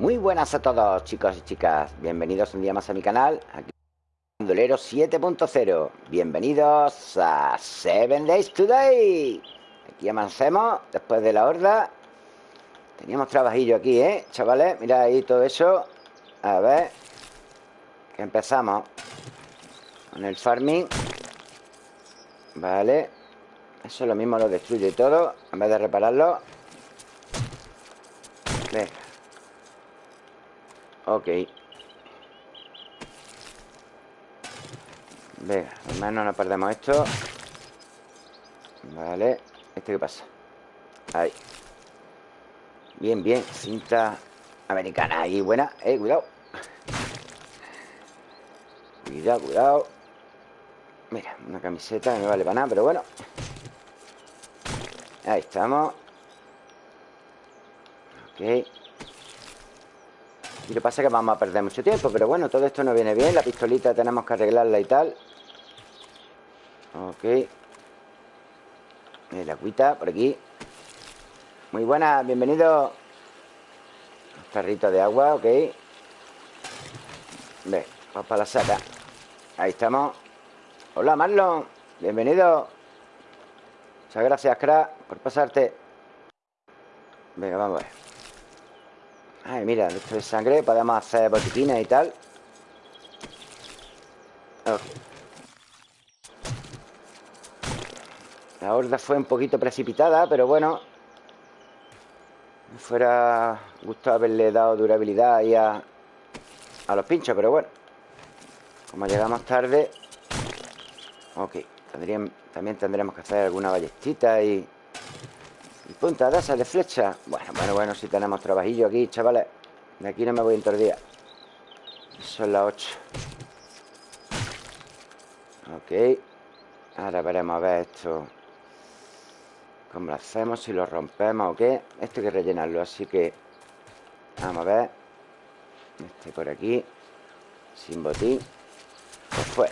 Muy buenas a todos chicos y chicas. Bienvenidos un día más a mi canal. Aquí Bandolero 7.0 Bienvenidos a 7 Days Today. Aquí amanecemos después de la horda. Teníamos trabajillo aquí, ¿eh? Chavales, mirad ahí todo eso. A ver Que empezamos Con el farming. Vale. Eso lo mismo lo destruye todo En vez de repararlo. Venga Ok. Venga, al menos no perdemos esto. Vale. ¿Este qué pasa? Ahí. Bien, bien. Cinta americana. Ahí, buena. Eh, cuidado. Cuidado, cuidado. Mira, una camiseta que no vale para nada Pero bueno. Ahí estamos. Ok lo que pasa es que vamos a perder mucho tiempo Pero bueno, todo esto no viene bien La pistolita tenemos que arreglarla y tal. Ok. El agüita por aquí. Muy buena, bienvenido. Tarrito de agua, ok. Ve, vamos para la saca Ahí estamos. Hola Marlon, bienvenido. Muchas gracias, crack Por pasarte. Venga, vamos a ver Ay, mira, esto de sangre Podemos hacer botiquines y tal. La horda fue un poquito precipitada Pero bueno. Me fuera gustado haberle dado durabilidad ahí a, a los pinchos Pero bueno. Como llegamos tarde. Ok También tendremos que hacer alguna ballestita y punta de esas de flecha. Bueno, bueno, bueno, si tenemos trabajillo aquí, chavales. De aquí no me voy en todo Son las 8 Ok. Ahora veremos a ver esto. Cómo lo hacemos, si lo rompemos o qué. Esto hay que rellenarlo, así que Vamos a ver. Este por aquí. Sin botín Pues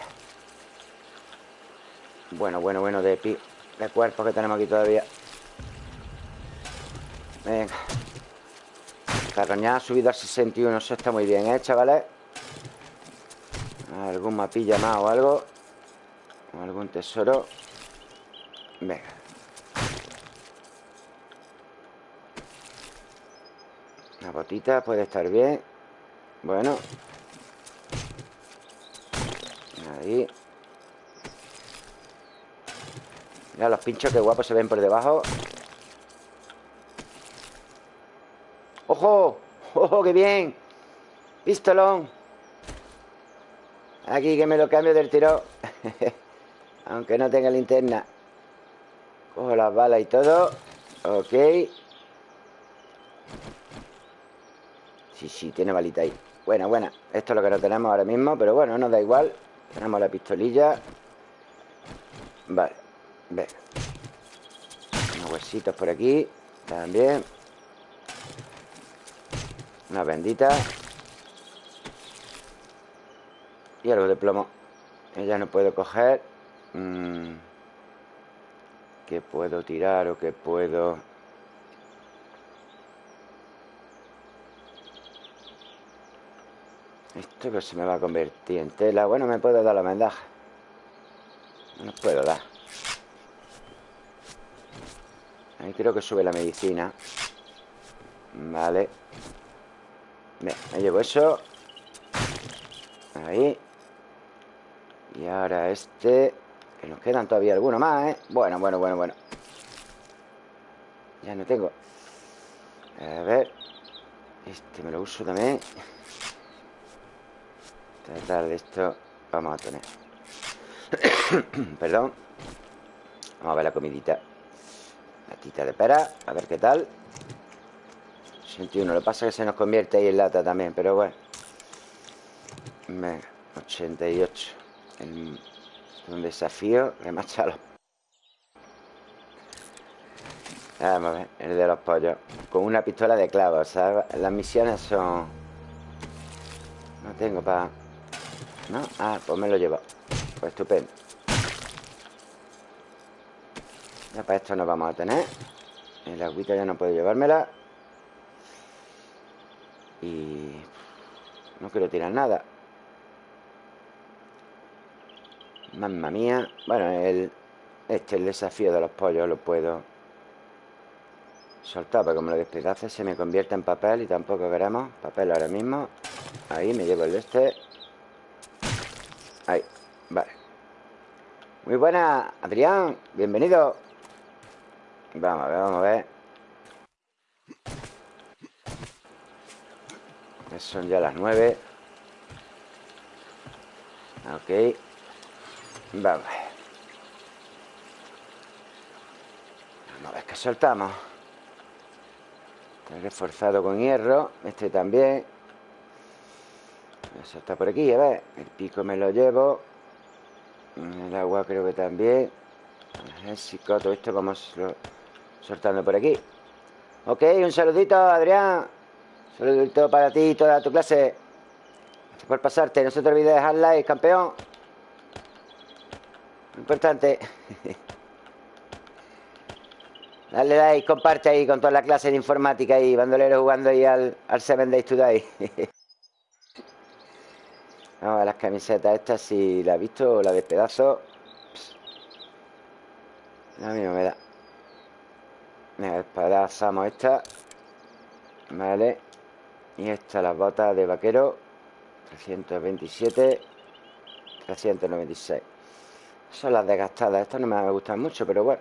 Bueno, bueno, bueno de, pi de cuerpos que tenemos aquí todavía Venga. Carroña ha subido a 61 Eso está muy bien, ¿eh, chavales? Algún mapilla más o algo. O Algún tesoro. Venga. Una botita puede estar bien. Bueno. Ahí. Mira los pinchos que guapos se ven por debajo ¡Ojo! ¡Ojo, qué bien! Pistolón. Aquí que me lo cambio del tiro. Aunque no tenga linterna. Cojo las balas y todo. Ok. Sí, sí, tiene balita ahí. Buena, buena. Esto es lo que no tenemos ahora mismo Pero bueno, nos da igual. Tenemos la pistolilla. Vale Venga Unos huesitos por aquí También una bendita. Y algo de plomo. Ya no puedo coger. Mm. ¿Qué puedo tirar o qué puedo...? Esto que se me va a convertir en tela. Bueno, me puedo dar la vendaja. No nos puedo dar. Ahí creo que sube la medicina. Vale me llevo eso. Ahí. Y ahora este Que nos quedan todavía algunos más, ¿eh? Bueno, bueno, bueno, bueno. Ya no tengo. A ver. Este me lo uso también. Tratar de esto Vamos a tener. Perdón. Vamos a ver la comidita. Latita de pera A ver qué tal 81, lo que pasa es que se nos convierte ahí en lata también Pero bueno. Venga, 88 Un desafío Remachalo Vamos a ver, el de los pollos. Con una pistola de clavos ¿sabes? Las misiones son No tengo para... ¿No? Ah, pues me lo llevo. Pues estupendo. Ya para esto no vamos a tener. El agüita ya no puedo llevármela Y no quiero tirar nada. Mamma mía. Bueno, el, este el desafío de los pollos Lo puedo soltar Porque como lo despedace se me convierte en papel Y tampoco queremos papel ahora mismo. Ahí me llevo el de este. Ahí, vale. Muy buena, Adrián. Bienvenido. Vamos a ver, vamos a ver Son ya las nueve. Ok. Vamos. Vamos a ver qué soltamos. Está reforzado con hierro Este también. Eso está por aquí, a ver. El pico me lo llevo. El agua creo que también. El todo esto vamos soltando por aquí. Ok, un saludito, Adrián Saludito para ti y toda tu clase Gracias por pasarte No se te olvide dejar like, campeón Importante Dale like, comparte ahí con toda la clase de informática y bandolero jugando ahí al, Seven Days Today. Vamos a las camisetas estas, si la he visto la despedazo. A mí no me da. Venga, despedazamos esta. Vale. Y estas las botas de vaquero. 327. 396. Son las desgastadas. Estas no me gustan mucho, pero bueno.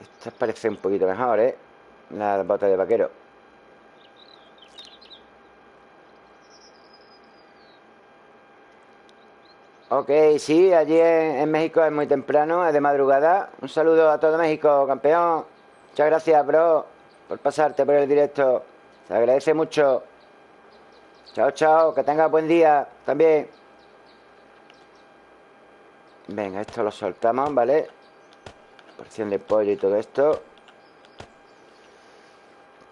Estas parecen un poquito mejor, ¿eh? Las botas de vaquero. Ok, sí, allí en, México es muy temprano, es de madrugada. Un saludo a todo México, campeón. Muchas gracias, bro, por pasarte por el directo. Se agradece mucho. Chao, chao, que tengas buen día también. Venga, esto lo soltamos, ¿vale? Porción de pollo y todo esto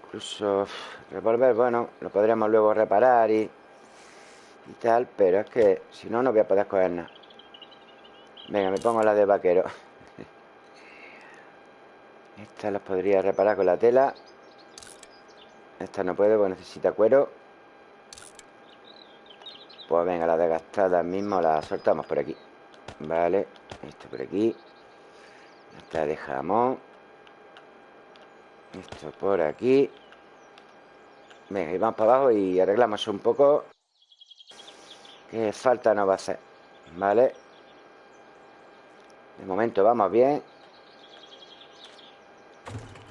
Incluso Revolver, bueno, lo podríamos luego reparar y, y tal Pero es que si no, no voy a poder coger nada Venga, me pongo la de vaquero Esta las podría reparar con la tela Esta no puedo porque necesita cuero. Pues venga, la desgastada mismo la soltamos por aquí. Vale, esto por aquí. Esta de jamón. Esto por aquí. Venga, y vamos para abajo y arreglamos un poco. Que falta no va a hacer Vale De momento vamos bien.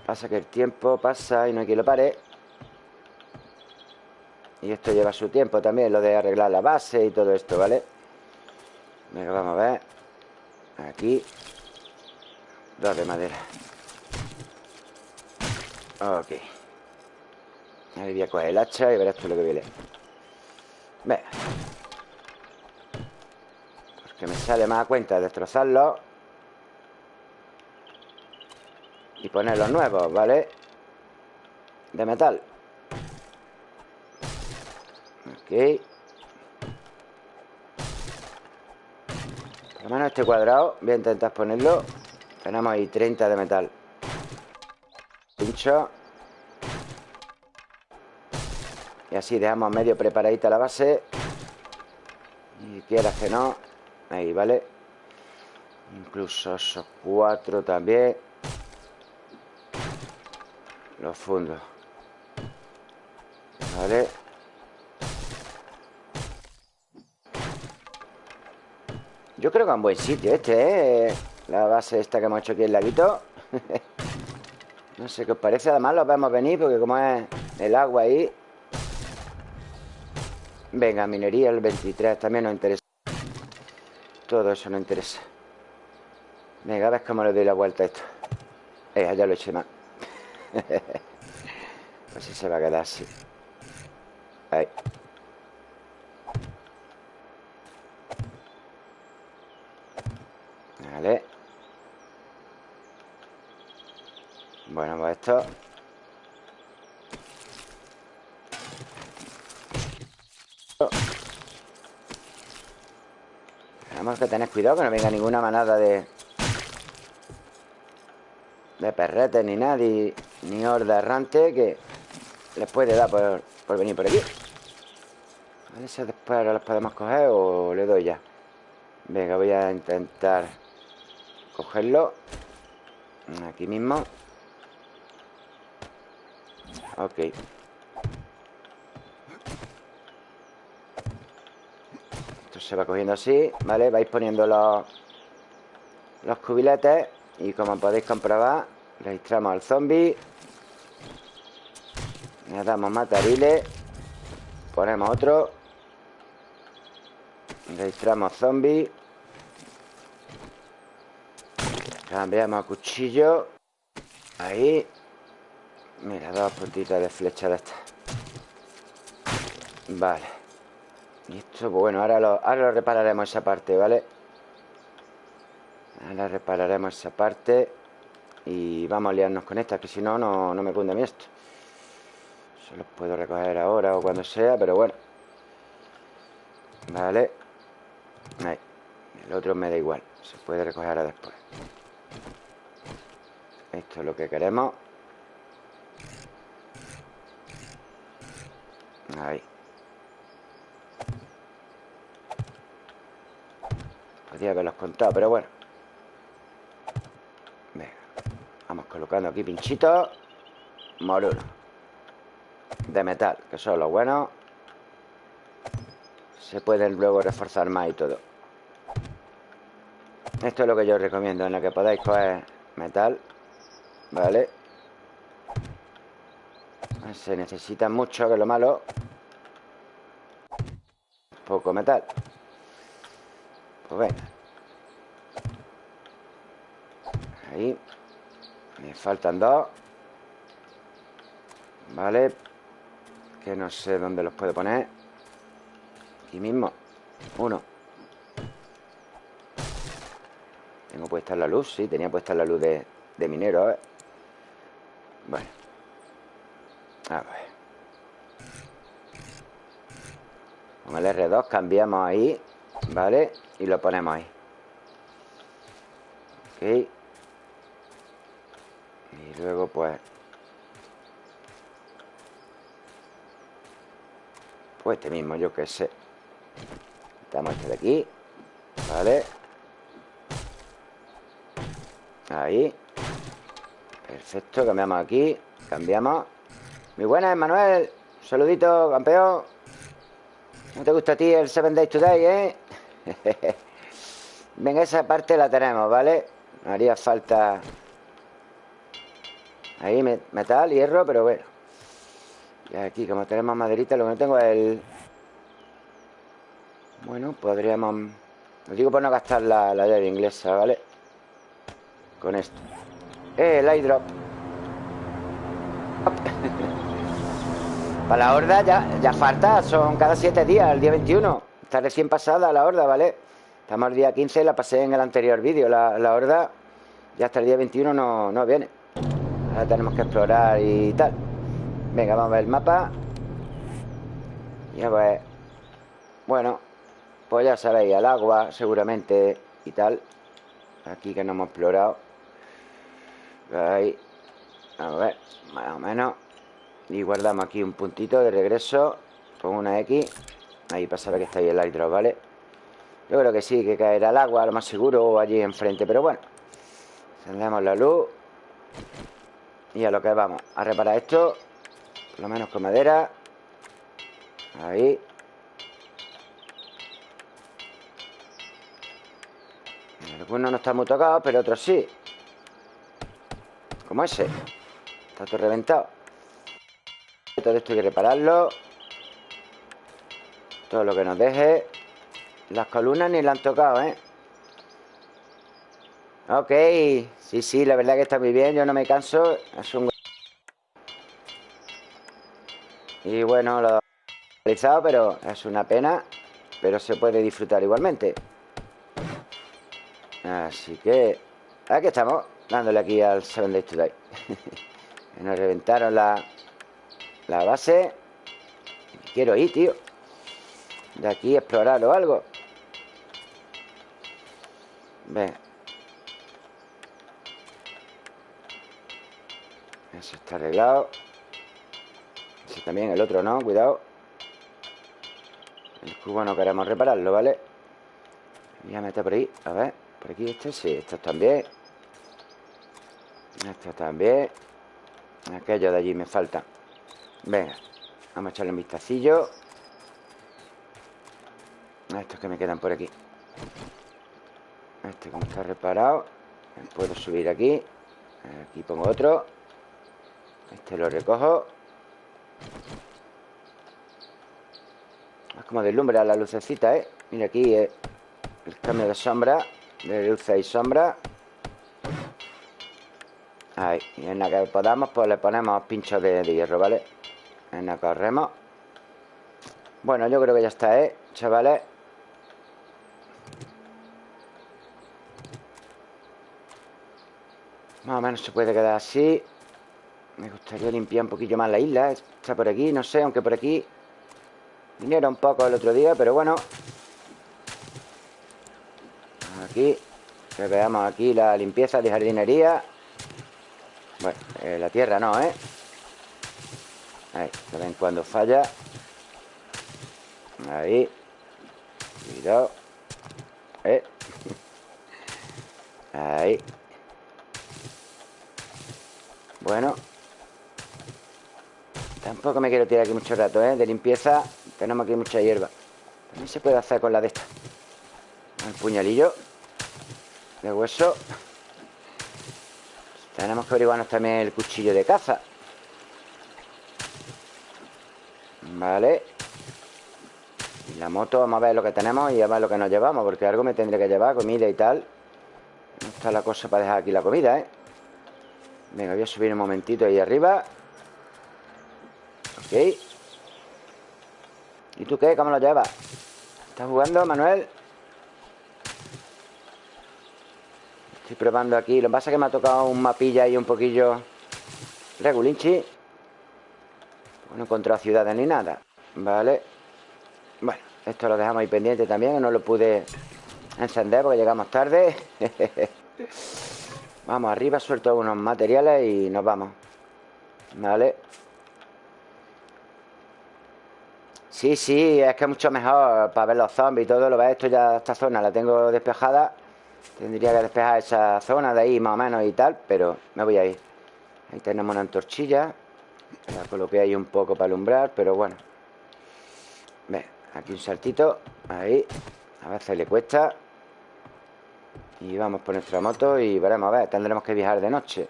Pasa que el tiempo pasa y no hay quien lo pare Y esto lleva su tiempo también Lo de arreglar la base y todo esto, ¿vale? Venga, vamos a ver. Aquí. Dos de madera. Ok. Ahí voy a coger el hacha y verás tú lo que viene. Venga Porque me sale más a cuenta destrozarlo. Y poner los nuevos, ¿vale? De metal Ok. Por lo menos este cuadrado Voy a intentar ponerlo. Tenemos ahí 30 de metal. Pincho. Y así dejamos medio preparadita la base. Y quieras que no Ahí, ¿vale? Incluso esos cuatro también. Los fundos Vale Yo creo que es un buen sitio este, ¿eh? La base esta que hemos hecho aquí en laguito. No sé qué os parece. Además lo vemos venir porque como es el agua ahí. Venga, minería el 23 También nos interesa. Todo eso nos interesa. Venga, a ver cómo le doy la vuelta a esto. Eh, ya lo eché más Pues si se va a quedar así. Ahí Vale Bueno, pues esto. Tenemos que tener cuidado que no venga ninguna manada de De perretes ni nadie Ni horda errante que les puede dar por, por venir por aquí. A ver si después ahora los podemos coger o le doy ya. Venga, voy a intentar cogerlo Aquí mismo. Ok. Esto se va cogiendo así ¿Vale? Vais poniendo los cubiletes Y como podéis comprobar Registramos al zombie. Le damos matariles Ponemos otro. Registramos zombie Cambiamos a cuchillo. Ahí. Mira, dos puntitas de flecha de esta Vale. Y esto, bueno, ahora lo, ahora lo repararemos esa parte, ¿vale? Ahora repararemos esa parte Y vamos a liarnos con esta Que si no, no, no me cunde a mí esto. Solo puedo recoger ahora o cuando sea Pero bueno. Vale. Ahí. El otro me da igual. Se puede recoger ahora después Esto es lo que queremos. Ahí. Podría haberlos contado, pero bueno. Venga. Vamos colocando aquí pinchitos Moruno. De metal, que son los buenos. Se pueden luego reforzar más y todo. Esto es lo que yo recomiendo En lo que podáis coger metal Vale. Se necesita mucho, que es lo malo. Poco metal. Pues venga. Ahí. Me faltan dos. Vale. Que no sé dónde los puedo poner. Aquí mismo. Uno. Tengo puesta la luz, sí Tenía puesta la luz de, de minero, ¿eh? Bueno. A ver. Con el R2 cambiamos ahí ¿Vale? Y lo ponemos ahí. Ok. Y luego pues Pues este mismo, yo qué sé. Quitamos este de aquí Vale Ahí Perfecto, cambiamos aquí Cambiamos Muy buenas, Manuel saludito, campeón ¿No te gusta a ti el Seven Days Today, eh? Venga, esa parte la tenemos, ¿vale? haría falta Ahí metal, hierro, pero bueno Y aquí, como tenemos maderita Lo que no tengo es el... Bueno, podríamos... Lo digo por no gastar la, la llave inglesa, ¿vale? Con esto el eyedrop Para la horda ya, ya falta Son cada siete días, el día 21 Está recién pasada la horda, ¿vale? Estamos el día 15, la pasé en el anterior vídeo. La, la horda ya hasta el día 21 no, no viene. Ahora tenemos que explorar y tal. Venga, vamos a ver el mapa. Ya pues Bueno Pues ya sabéis, al agua seguramente y tal. Aquí que no hemos explorado Ahí. A ver, más o menos. Y guardamos aquí un puntito de regreso. Con una X. Ahí para saber que está ahí el hidro, ¿vale? Yo creo que sí, que caerá al agua, lo más seguro, o allí enfrente Pero bueno. Encendemos la luz. Y a lo que vamos A reparar esto. Por lo menos con madera. Ahí. Algunos no están muy tocados Pero otros sí Como ese. Está todo reventado. Todo esto hay que repararlo. Todo lo que nos deje. Las columnas ni la han tocado, ¿eh? Ok, sí, sí, la verdad que está muy bien. Yo no me canso. Es un... Y bueno, lo he realizado Pero es una pena. Pero se puede disfrutar igualmente. Así que Aquí estamos, dándole aquí al Seven Days Today Nos reventaron la La base. Quiero ir, tío. De aquí explorar o algo. Venga Eso está arreglado. También El otro no, cuidado. El cubo no queremos repararlo, ¿vale? Voy a meter por ahí, a ver Por aquí este, sí, estos también Estos también. Aquellos de allí me faltan Venga, vamos a echarle un vistacillo. Estos que me quedan por aquí. Este como está reparado Puedo subir aquí. Aquí pongo otro. Este lo recojo. Es como deslumbra la lucecita, ¿eh? Mira aquí eh, el cambio de sombra De luz y sombra Ahí, y en la que podamos pues le ponemos pinchos de, hierro, ¿vale? En la corremos Bueno, yo creo que ya está, ¿eh? Chavales. Más o menos se puede quedar así. Me gustaría limpiar un poquillo más la isla. Está por aquí, no sé, aunque por aquí Vinieron un poco el otro día, pero bueno. Aquí Que veamos aquí la limpieza de jardinería bueno, eh, la tierra no, ¿eh? Ahí, de vez en cuando falla. Ahí. Cuidado. ¿Eh? Ahí. Bueno. Tampoco me quiero tirar aquí mucho rato, ¿eh? De limpieza. Tenemos aquí mucha hierba. También se puede hacer con la de esta. El puñalillo De hueso tenemos que averiguarnos también el cuchillo de caza Vale Y la moto, vamos a ver lo que tenemos Y a ver lo que nos llevamos Porque algo me tendré que llevar, comida y tal No está la cosa para dejar aquí la comida, ¿eh? Venga, voy a subir un momentito ahí arriba Ok ¿Y tú qué? ¿Cómo lo llevas? ¿Estás jugando, Manuel? Estoy probando aquí. Lo que pasa es que me ha tocado un mapilla ahí un poquillo Regulinchi. No he encontrado ciudades ni nada Vale Bueno, esto lo dejamos ahí pendiente también No lo pude encender porque llegamos tarde. Vamos arriba, suelto unos materiales y nos vamos Vale Sí, sí, es que es mucho mejor para ver los zombies y todo Lo ves, esto ya, esta zona la tengo despejada Tendría que despejar esa zona de ahí más o menos y tal Pero me voy a ir. Ahí tenemos una antorchilla La coloqué ahí un poco para alumbrar Pero bueno. Ve, aquí un saltito Ahí A veces le cuesta. Y vamos por nuestra moto Y veremos a ver Tendremos que viajar de noche.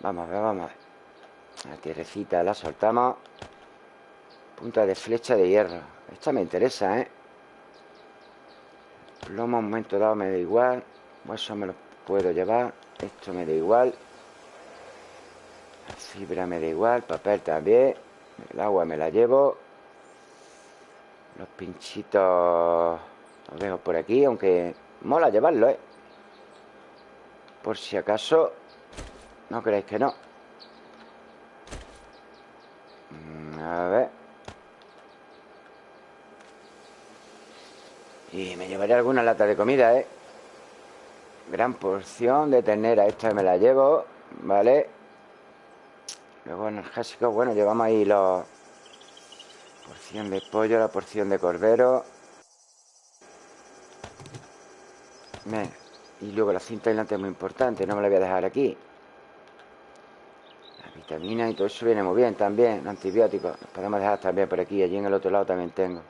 Vamos a ver, vamos a ver. La tierrecita la soltamos. Punta de flecha de hierro. Esta me interesa, ¿eh? Plomo, un momento dado me da igual. Eso me lo puedo llevar. Esto me da igual. Fibra me da igual. Papel también. El agua me la llevo. Los pinchitos Los dejo por aquí Aunque mola llevarlo, ¿eh? Por si acaso No creéis que no mm, A ver Y me llevaré alguna lata de comida, ¿eh? Gran porción de ternera Esta me la llevo, ¿vale? Luego energésico, bueno, llevamos ahí los... Porción de pollo, la porción de cordero Y luego la cinta aislante es muy importante No me la voy a dejar aquí La vitamina y todo eso viene muy bien también Los antibióticos Los podemos dejar también por aquí Allí en el otro lado también tengo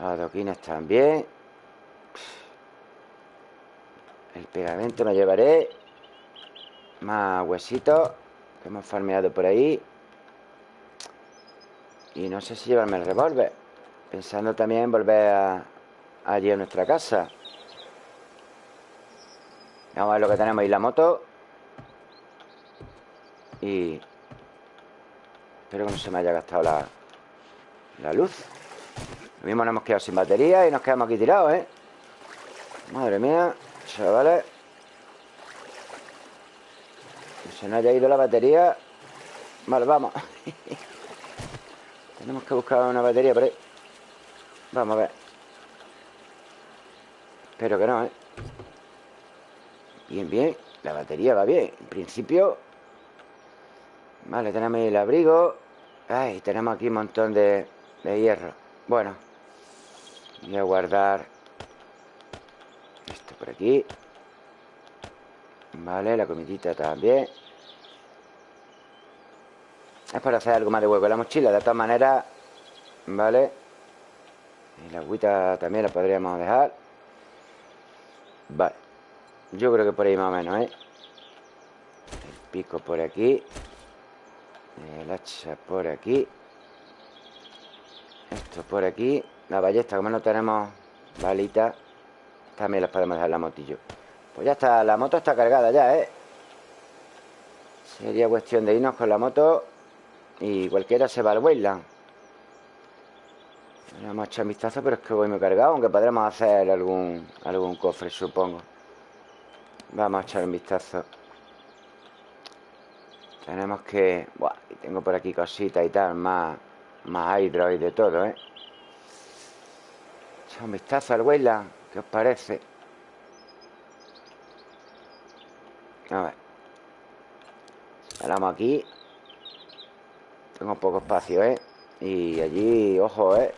adoquines también. El pegamento me llevaré. Más huesitos que hemos farmeado por ahí. Y no sé si llevarme el revólver. Pensando también en volver allí a nuestra casa. Vamos a ver lo que tenemos ahí la moto. Y... Espero que no se me haya gastado la, la luz. Lo mismo nos hemos quedado sin batería y nos quedamos aquí tirados, ¿eh? Madre mía, chavales. Que se nos haya ido la batería. Vale, vamos. Tenemos que buscar una batería por ahí. Vamos a ver. Espero que no, ¿eh? Bien, bien. La batería va bien. En principio... Vale, tenemos el abrigo. Ay, tenemos aquí un montón de, de hierro Bueno Voy a guardar Esto por aquí. Vale, la comidita también. Es para hacer algo más de huevo. En la mochila De todas maneras Vale. Y la agüita también la podríamos dejar. Vale. Yo creo que por ahí más o menos, ¿eh? El pico por aquí. El hacha por aquí. Esto por aquí La ballesta, como no tenemos balitas También las podemos dejar en la motillo Pues ya está, la moto está cargada ya, ¿eh? Sería cuestión de irnos con la moto Y cualquiera se va al Wayland Vamos a echar un vistazo, pero es que voy muy cargado Aunque podremos hacer algún, algún cofre, supongo Vamos a echar un vistazo Tenemos que... Buah, tengo por aquí cositas y tal Más, más hidro y de todo, ¿eh? Echar un vistazo al Wayland ¿Qué os parece? A ver Paramos aquí Tengo poco espacio, ¿eh? Y allí, ojo, ¿eh?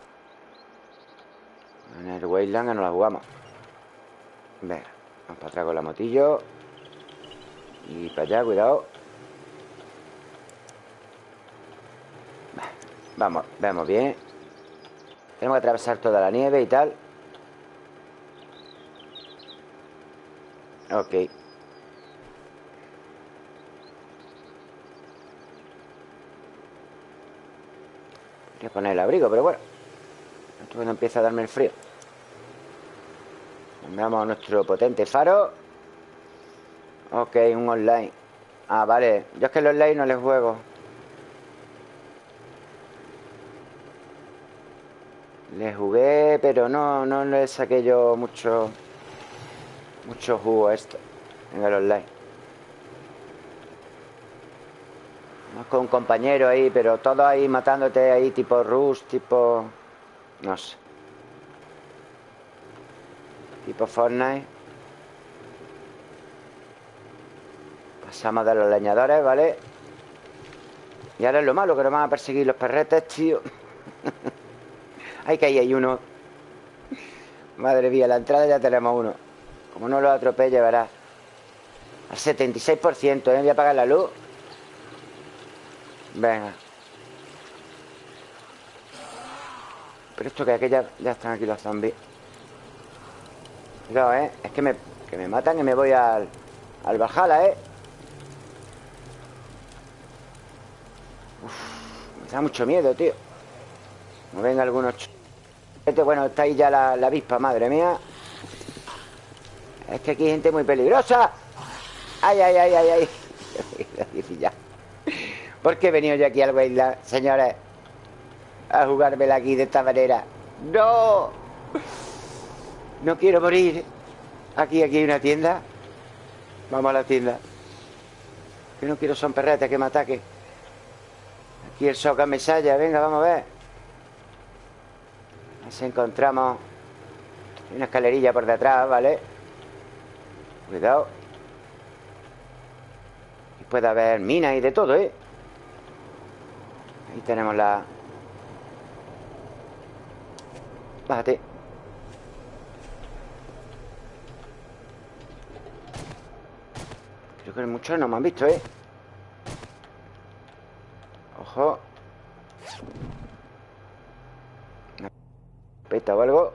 En el Wayland nos la jugamos Venga, vamos para atrás con la motillo Y para allá, cuidado Vamos, vemos bien Tenemos que atravesar toda la nieve y tal. Ok. Voy a poner el abrigo, pero bueno. Esto cuando empieza a darme el frío. Veamos nuestro potente faro. Ok, un online. Ah, vale. Yo es que el online no les juego Jugué, pero no, no le saqué yo mucho Mucho jugo a esto En el online. Vamos con un compañero ahí Pero todo ahí matándote ahí Tipo Rush, tipo... No sé. Tipo Fortnite. Pasamos de los leñadores, ¿vale? Y ahora es lo malo Que nos van a perseguir los perretes, tío Ay, que ahí hay uno. Madre mía, la entrada ya tenemos uno. Como no lo atropelle, verás. Al 76%, ¿eh? Voy a apagar la luz. Venga. Pero esto que aquella ya están aquí los zombies. Cuidado, ¿eh? Es que me, que me matan y me voy al, al Valhalla, ¿eh? Me da mucho miedo, tío. No venga algunos... Este, bueno, está ahí ya la, la avispa, madre mía. Es que aquí hay gente muy peligrosa. Ay, ay, ay, ay, ay. ¿Por qué he venido yo aquí al Wayland, señores? A jugármela aquí de esta manera ¡No! No quiero morir. Aquí, aquí hay una tienda. Vamos a la tienda. Que no quiero son perretes que me ataque Aquí el soca mesalla Venga, vamos a ver Nos encontramos Hay una escalerilla por detrás, ¿vale? Cuidado Y puede haber minas y de todo, ¿eh? Ahí tenemos la... Bájate Creo que muchos no me han visto, ¿eh? Ojo ¿Peta o algo?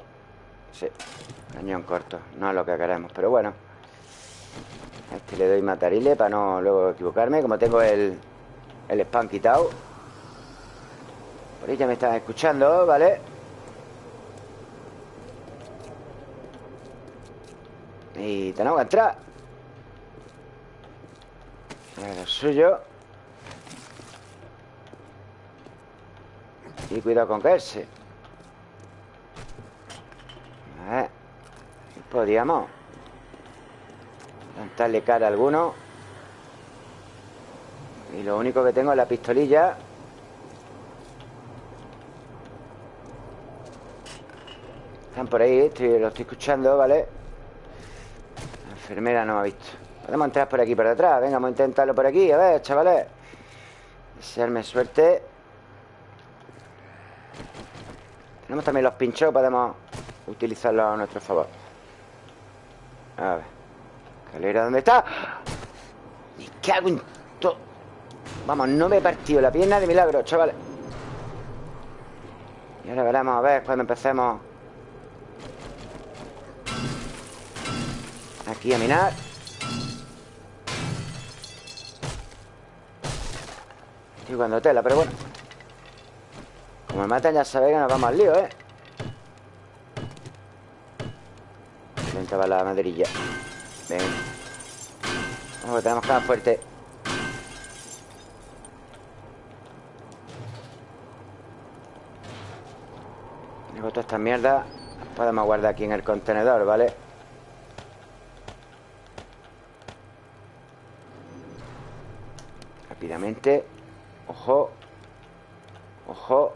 Sí Cañón corto No es lo que queremos Pero bueno. Este le doy matarile Para no luego equivocarme Como tengo el El spam quitado. Por ahí ya me están escuchando ¿Vale? Y tenemos que entrar. Lo suyo. Y cuidado con caerse A ver Podríamos Plantarle cara a alguno. Y lo único que tengo es la pistolilla. Están por ahí, lo estoy escuchando, ¿vale? La enfermera no me ha visto. Podemos entrar por aquí por detrás. Venga, vamos a intentarlo por aquí. A ver, chavales. Desearme suerte. Tenemos también los pinchos Podemos utilizarlos a nuestro favor A ver. Escalera, ¿dónde está? Me cago en todo Vamos, no me he partido la pierna de milagro, chavales Y ahora veremos a ver cuando empecemos. Aquí a minar. Estoy jugando tela, pero bueno. Como me matan ya sabéis que nos vamos al lío, ¿eh? Va la maderilla. Ven. Vamos, tenemos que dar fuerte. Luego todas estas mierdas Podemos guardar aquí en el contenedor, ¿vale? Rápidamente. Ojo. Ojo.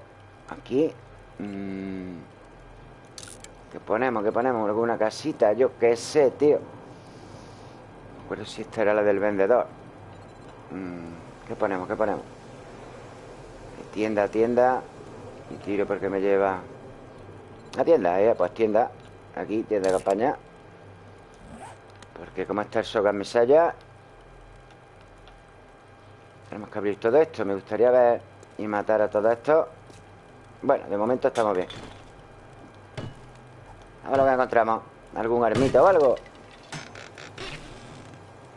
Aquí. Mm. ¿Qué ponemos? ¿Qué ponemos? ¿Alguna casita? Yo qué sé, tío Pero si esta era la del vendedor mm. ¿Qué ponemos? ¿Qué ponemos? Tienda, tienda Y tiro porque me lleva La tienda, ¿eh? Pues tienda Aquí, tienda de campaña Porque como está el Sogan Mesaya tenemos que abrir todo esto Me gustaría ver y matar a todo esto Bueno, de momento estamos bien A ver lo que encontramos ¿Algún armito o algo?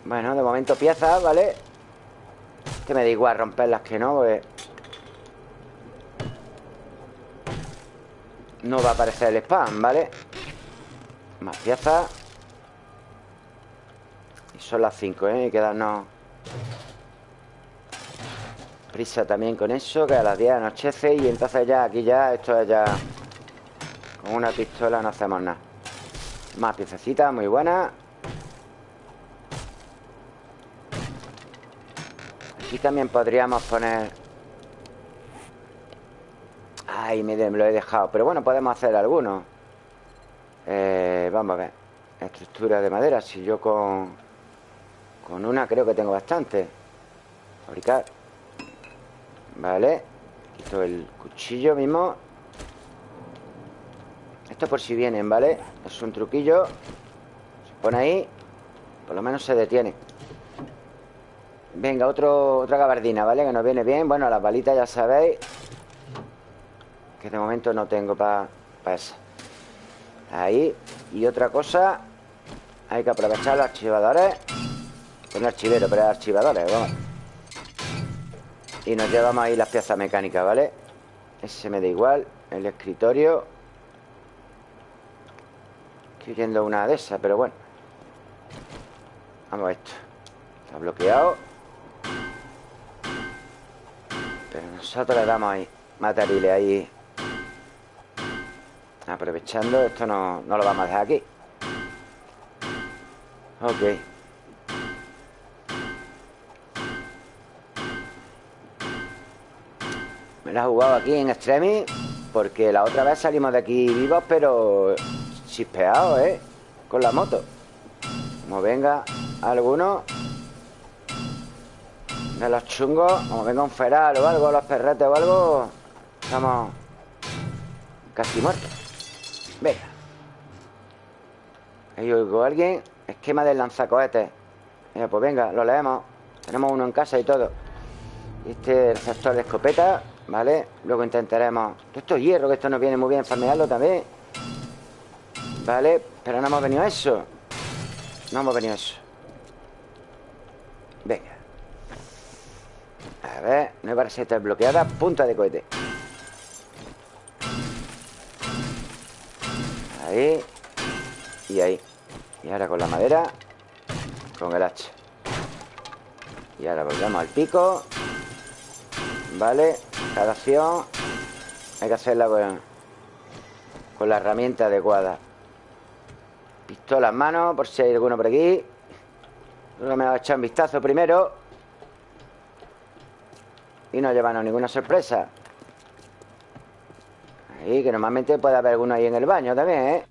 Bueno, de momento piezas, ¿vale? Que me da igual romperlas que no pues... No va a aparecer el spam, ¿vale? Más piezas Y son las 5, ¿eh? Y quedarnos Prisa también con eso, que a las 10 anochece y entonces ya aquí ya, esto es ya... Con una pistola no hacemos nada. Más piececitas, muy buenas. Aquí también podríamos poner... Ay, me, lo he dejado. Pero bueno, podemos hacer algunos. Eh, vamos a ver. Estructura de madera. Si yo con... Con una creo que tengo bastante. Fabricar. Vale Quito el cuchillo mismo Esto por si vienen, ¿vale? Es un truquillo. Se pone ahí. Por lo menos se detiene. Venga, otro, otra gabardina, ¿vale? Que nos viene bien. Bueno, las balitas ya sabéis Que de momento no tengo para pa esa. Ahí. Y otra cosa Hay que aprovechar los archivadores. Un archivero, pero archivadores, vamos. Y nos llevamos ahí las piezas mecánicas, ¿vale? Ese me da igual El escritorio Estoy yendo una de esas, pero bueno. Vamos a esto. Está bloqueado. Pero nosotros le damos ahí Materiales ahí. Aprovechando Esto no, no lo vamos a dejar aquí. Ok. La he jugado aquí en Extremis Porque la otra vez salimos de aquí vivos Pero chispeados, ¿eh? Con la moto. Como venga alguno De los chungos Como venga un feral o algo Los perretes o algo Estamos casi muertos. Venga. Ahí oigo a alguien Esquema del lanzacohetes Pues venga, lo leemos. Tenemos uno en casa y todo. Este sector de escopeta ¿Vale? Luego intentaremos... Esto es hierro, que esto nos viene muy bien farmearlo también ¿Vale? Pero no hemos venido a eso. No hemos venido a eso. Venga. A ver, nueva receta bloqueada Punta de cohete. Ahí. Y ahí. Y ahora con la madera Con el hacha. Y ahora volvemos al pico. Vale Cada acción Hay que hacerla con, con la herramienta adecuada Pistola en mano Por si hay alguno por aquí. Creo me va a echar un vistazo primero. Y no llevarnos ninguna sorpresa. Ahí, que normalmente puede haber alguno ahí en el baño también, ¿eh?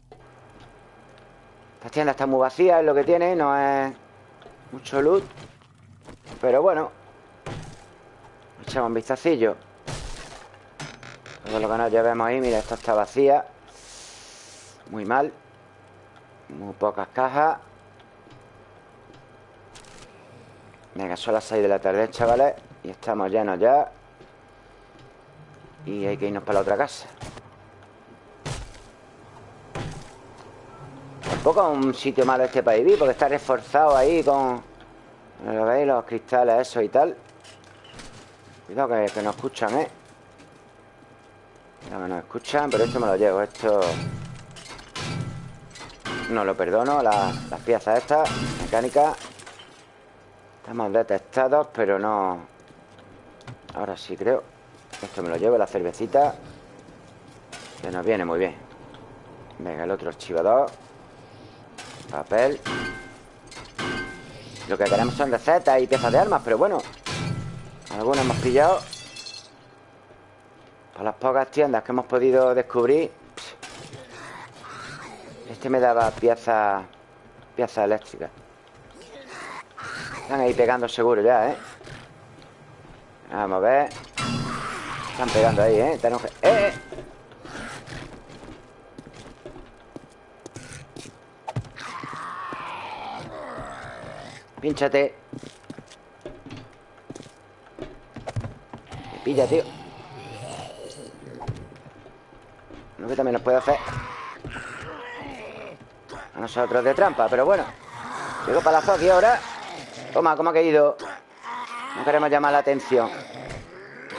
Esta tienda está muy vacía, es lo que tiene No es mucho loot. Pero bueno Echamos un vistacillo. Todo lo que nos llevemos ahí Mira, esta está vacía. Muy mal Muy pocas cajas Venga, son las 6 de la tarde, chavales Y estamos llenos ya Y hay que irnos para la otra casa Tampoco es un sitio malo este para vivir Porque está reforzado ahí con... ¿Lo veis? Los cristales, eso y tal Cuidado que, que nos escuchan, ¿eh? Cuidado que nos escuchan Pero esto me lo llevo, esto... No lo perdono Las, piezas estas, mecánicas Estamos detectados, pero no... Ahora sí creo. Esto me lo llevo, la cervecita. Que nos viene muy bien. Venga, el otro archivador. Papel. Lo que queremos son recetas y piezas de armas Pero bueno Algunas hemos pillado. Por las pocas tiendas que hemos podido descubrir Este me daba piezas Piezas eléctricas están ahí pegando seguro ya, ¿eh? Vamos a ver Están pegando ahí, ¿eh? Están... ¡Eh! ¡Eh! Pínchate Me pilla, tío No que también nos puede hacer A nosotros de trampa, pero bueno. Llego para la aquí ahora Toma, ¿cómo ha caído? No queremos llamar la atención.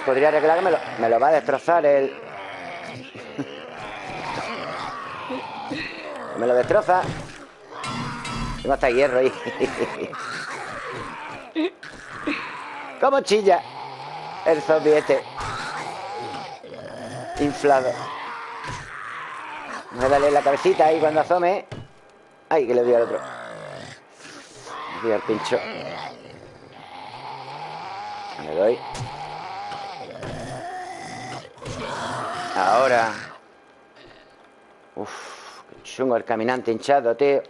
Podría arreglar que me lo, va a destrozar el... me lo destroza. Tengo hasta hierro ahí. ¿Cómo chilla? El zombie este Inflado. Voy a darle la cabecita ahí cuando asome Ay, que le doy al otro. Le doy al pincho. Le doy. Ahora. Uf, qué chungo el caminante hinchado, tío.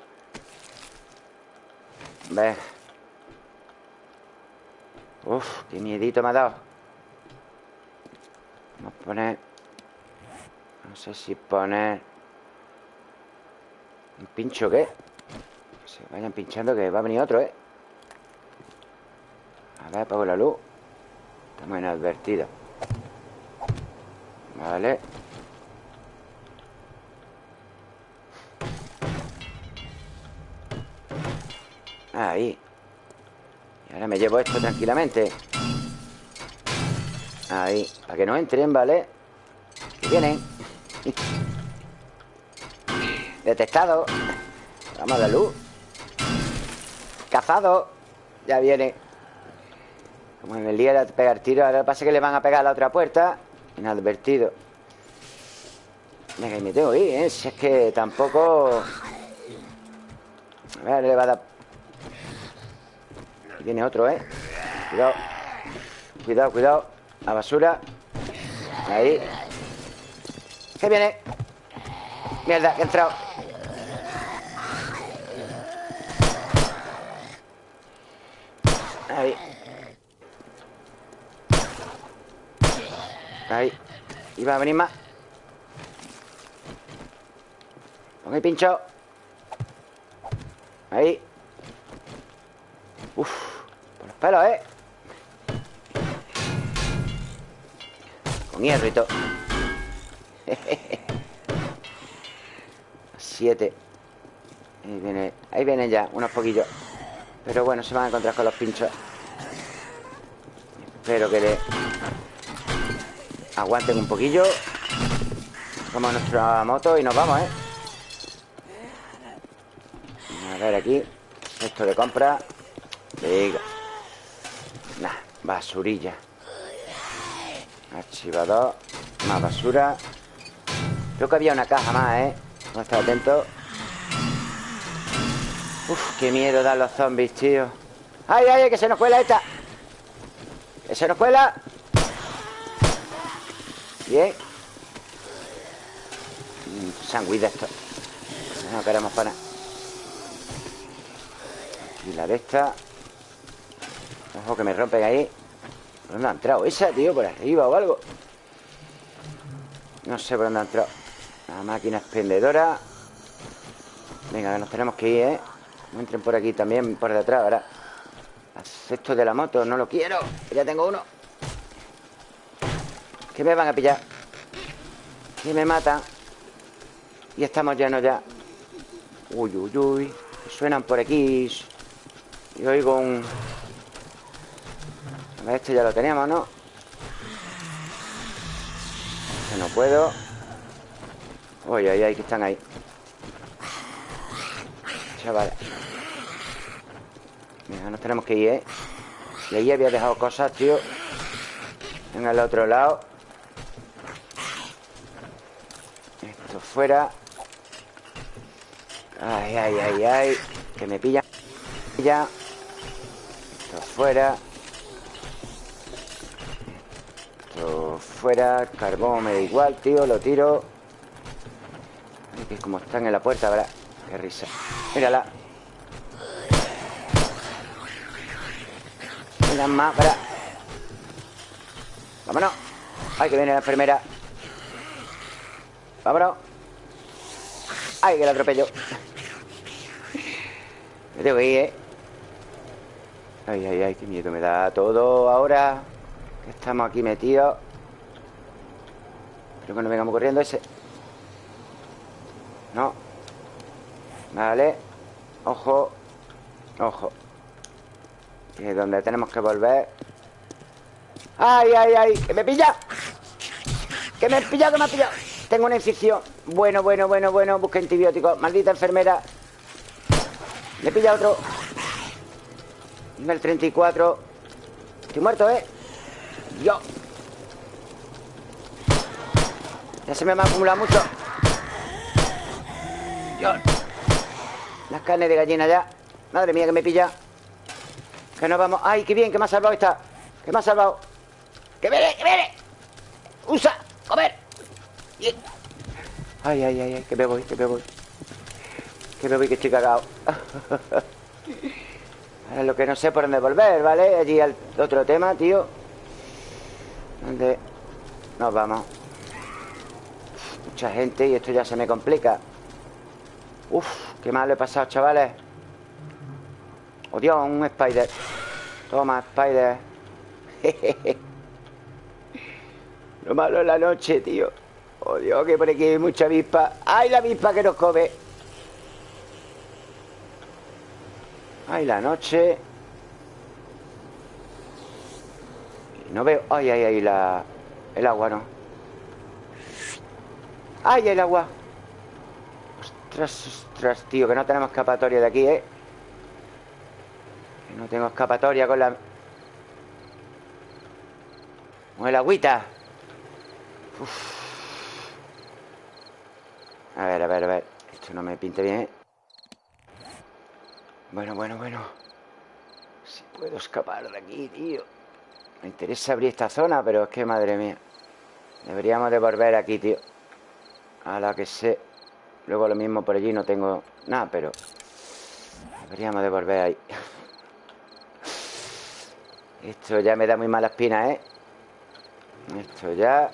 Ve. Uf, qué miedito me ha dado. Vamos a poner No sé si poner ¿Un pincho qué? Se vayan pinchando que va a venir otro, ¿eh? A ver, apago la luz. Estamos inadvertidos Vale. Ahí. Y ahora me llevo esto tranquilamente. Ahí. Para que no entren, ¿vale? Vienen Detectado. Vamos a la luz. Cazado. Ya viene. Como en el día de pegar tiro Ahora pasa que le van a pegar a la otra puerta. Inadvertido. Venga, y me tengo que ir, ¿eh? Si es que tampoco... A ver, le va a dar... Aquí viene otro, ¿eh? Cuidado. Cuidado, cuidado. La basura. Ahí. ¿Qué viene? Mierda, que he entrado Ahí Ahí. Iba a venir más. Pon el pincho. Ahí. Uf Por los pelos, ¿eh? Con hierro y todo. Siete. Ahí viene Ahí vienen ya, unos poquillos. Pero bueno, se van a encontrar con los pinchos. Espero que le Aguanten un poquillo. Vamos a nuestra moto y nos vamos, ¿eh? A ver aquí. Esto de compra. Venga Nah, basurilla. Archivador Más basura. Creo que había una caja más, ¿eh? Vamos a estar atentos. Uf, qué miedo dan los zombies, tío. ¡Ay, ay, ay! Que se nos cuela esta Que se nos cuela Bien. De esto No queremos para Y la de esta. Ojo que me rompen ahí. ¿Dónde ha entrado esa, tío? ¿Por arriba o algo? No sé por dónde ha entrado. La máquina expendedora. Venga, que nos tenemos que ir, ¿eh? No entren por aquí también, por detrás, ahora Esto de la moto, no lo quiero Ya tengo uno Que me van a pillar. Que me matan. Y estamos llenos ya. Uy, uy, uy. Suenan por aquí. Y oigo un... A ver, este ya lo teníamos, ¿no? no puedo. Uy, ay, ay, que están ahí. Chavales. Mira, nos tenemos que ir, ¿eh? Y ahí había dejado cosas, tío. En el otro lado Esto fuera. Ay, ay, ay, ay Que me pilla. Ya. Esto fuera. Fuera Carbón me da igual, tío Lo tiro. Que como están en la puerta, ¿verdad? Qué risa Mírala. Mira más, ¿verdad? Vámonos. Ay, que viene la enfermera. Vámonos Ay, que la atropello Me tengo que ir, ¿eh? Ay, ay, ay, qué miedo me da todo ahora Que estamos aquí metidos Espero que no vengamos corriendo ese No Vale Ojo Ojo Que es donde tenemos que volver ¡Ay, ay, ay! ¡Que me pilla! ¡Que me he pillado, que me ha pillado! Tengo una incisión Bueno, bueno, bueno, bueno Busca antibióticos Maldita enfermera Me pilla otro Nivel 34 Estoy muerto, ¿eh? Yo ya se me ha acumulado mucho Dios Las carnes de gallina ya Madre mía que me pilla Que nos vamos ¡Ay, qué bien! Que me ha salvado esta Que me ha salvado ¡Que viene! ¡Que viene! ¡Usa! ¡Comer! ¡Ay, ay, ay! ay que me voy! ¡Que me voy! Que me voy que estoy cagado Ahora lo que no sé por dónde volver, ¿vale? Allí al otro tema, tío ¿Dónde nos vamos? Mucha gente y esto ya se me complica Uf, qué mal he pasado, chavales Oh, Dios, un spider Toma, spider Lo malo es la noche, tío Oh, Dios, que por aquí hay mucha avispa ¡Ay, la avispa que nos come! ¡Ay, la noche! No veo... ¡Ay, ay, ay! La... El agua, ¿no? ¡Ay, el agua! Ostras, ostras, tío Que no tenemos escapatoria de aquí, ¿eh? Que no tengo escapatoria con la... Con el agüita Uf. A ver, a ver, a ver. Esto no me pinte bien. Bueno, bueno, bueno. Si puedo escapar de aquí, tío. Me interesa abrir esta zona Pero es que, madre mía. Deberíamos de volver aquí, tío. A la que sé. Luego lo mismo por allí no tengo nada, pero Deberíamos de volver ahí. Esto ya me da muy mala espina, ¿eh? Esto ya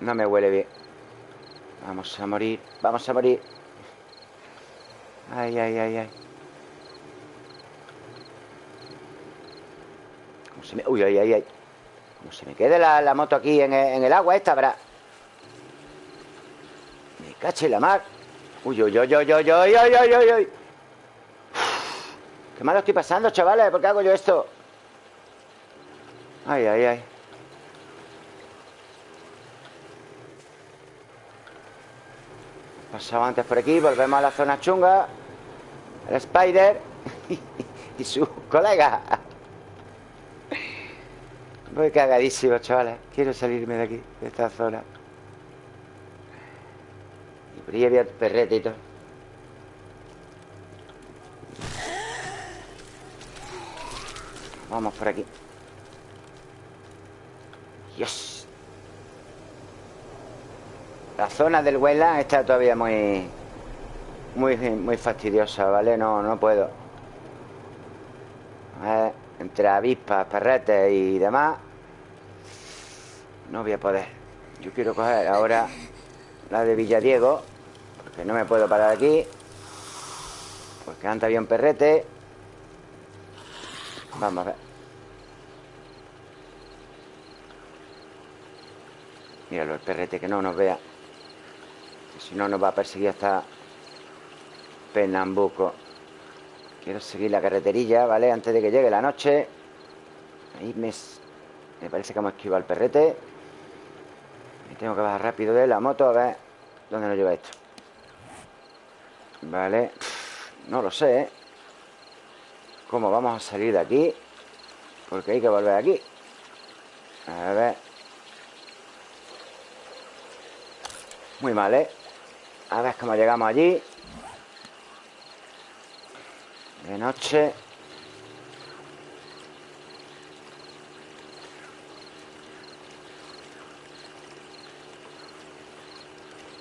No me huele bien Vamos a morir Vamos a morir Ay, ay, ay, ay ¿Cómo se me... Uy, ay, ay, ay Como se me quede la, moto aquí en el, agua esta, ¿verdad? Cache la mar. Uy, uy, uy, uy, uy, uy, uy, uy, uy. Qué malo estoy pasando, chavales. ¿Por qué hago yo esto? Ay, ay, ay. Pasado antes por aquí, volvemos a la zona chunga. El Spider y su colega. Voy cagadísimo, chavales. Quiero salirme de aquí, de esta zona. Por ahí había perrete Vamos por aquí. Dios. La zona del Wetland está todavía muy... Muy, muy fastidiosa, ¿vale? No, no puedo. Ver, entre avispas, perretes y demás. No voy a poder Yo quiero coger ahora La de Villadiego Porque no me puedo parar aquí Porque anda bien perrete Vamos a ver Míralo, el perrete que no nos vea Si no nos va a perseguir hasta Pernambuco Quiero seguir la carreterilla, ¿vale? Antes de que llegue la noche Ahí me, me parece que hemos esquivado el perrete Me tengo que bajar rápido de la moto A ver dónde nos lleva esto Vale No lo sé, ¿eh? ¿Cómo vamos a salir de aquí? Porque hay que volver aquí A ver Muy mal, ¿eh? A ver cómo llegamos allí de noche.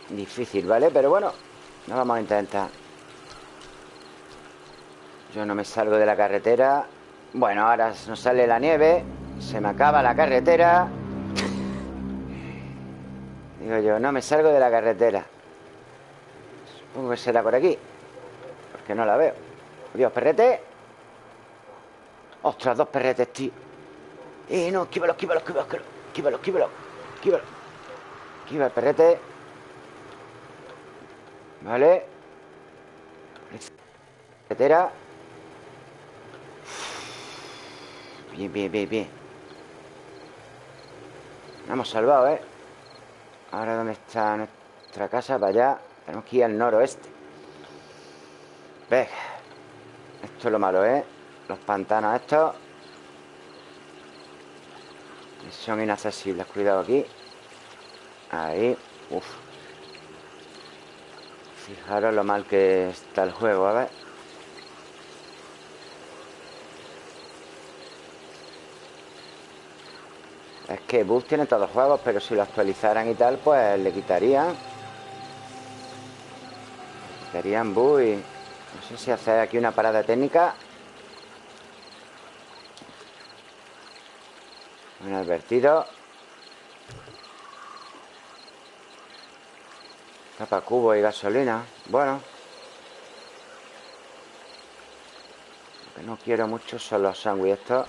Difícil, ¿vale? Pero bueno, no vamos a intentar. Yo no me salgo de la carretera. Bueno, ahora nos sale la nieve. Se me acaba la carretera. Digo yo, no me salgo de la carretera. Que será por aquí. Porque no la veo. Dios, perrete Ostras, dos perretes, tío Eh, no, esquívalo, esquívalo, esquívalo Esquívalo, esquívalo, esquívalo Esquiva el perrete Vale Carretera Bien, bien, bien, bien Nos hemos salvado, ¿eh? Ahora, ¿dónde está nuestra casa? Para allá Tenemos que ir al noroeste. Venga. Esto es lo malo, ¿eh? Los pantanos estos Son inaccesibles. Cuidado aquí. Ahí. Uf. Fijaros lo mal que está el juego, a ver. Es que Bus tiene todos los juegos Pero si lo actualizaran y tal Pues le quitarían Bus y... No sé si hacer aquí una parada técnica. Un advertido. Tapa cubo y gasolina. Bueno. Lo que no quiero mucho son los sándwiches estos.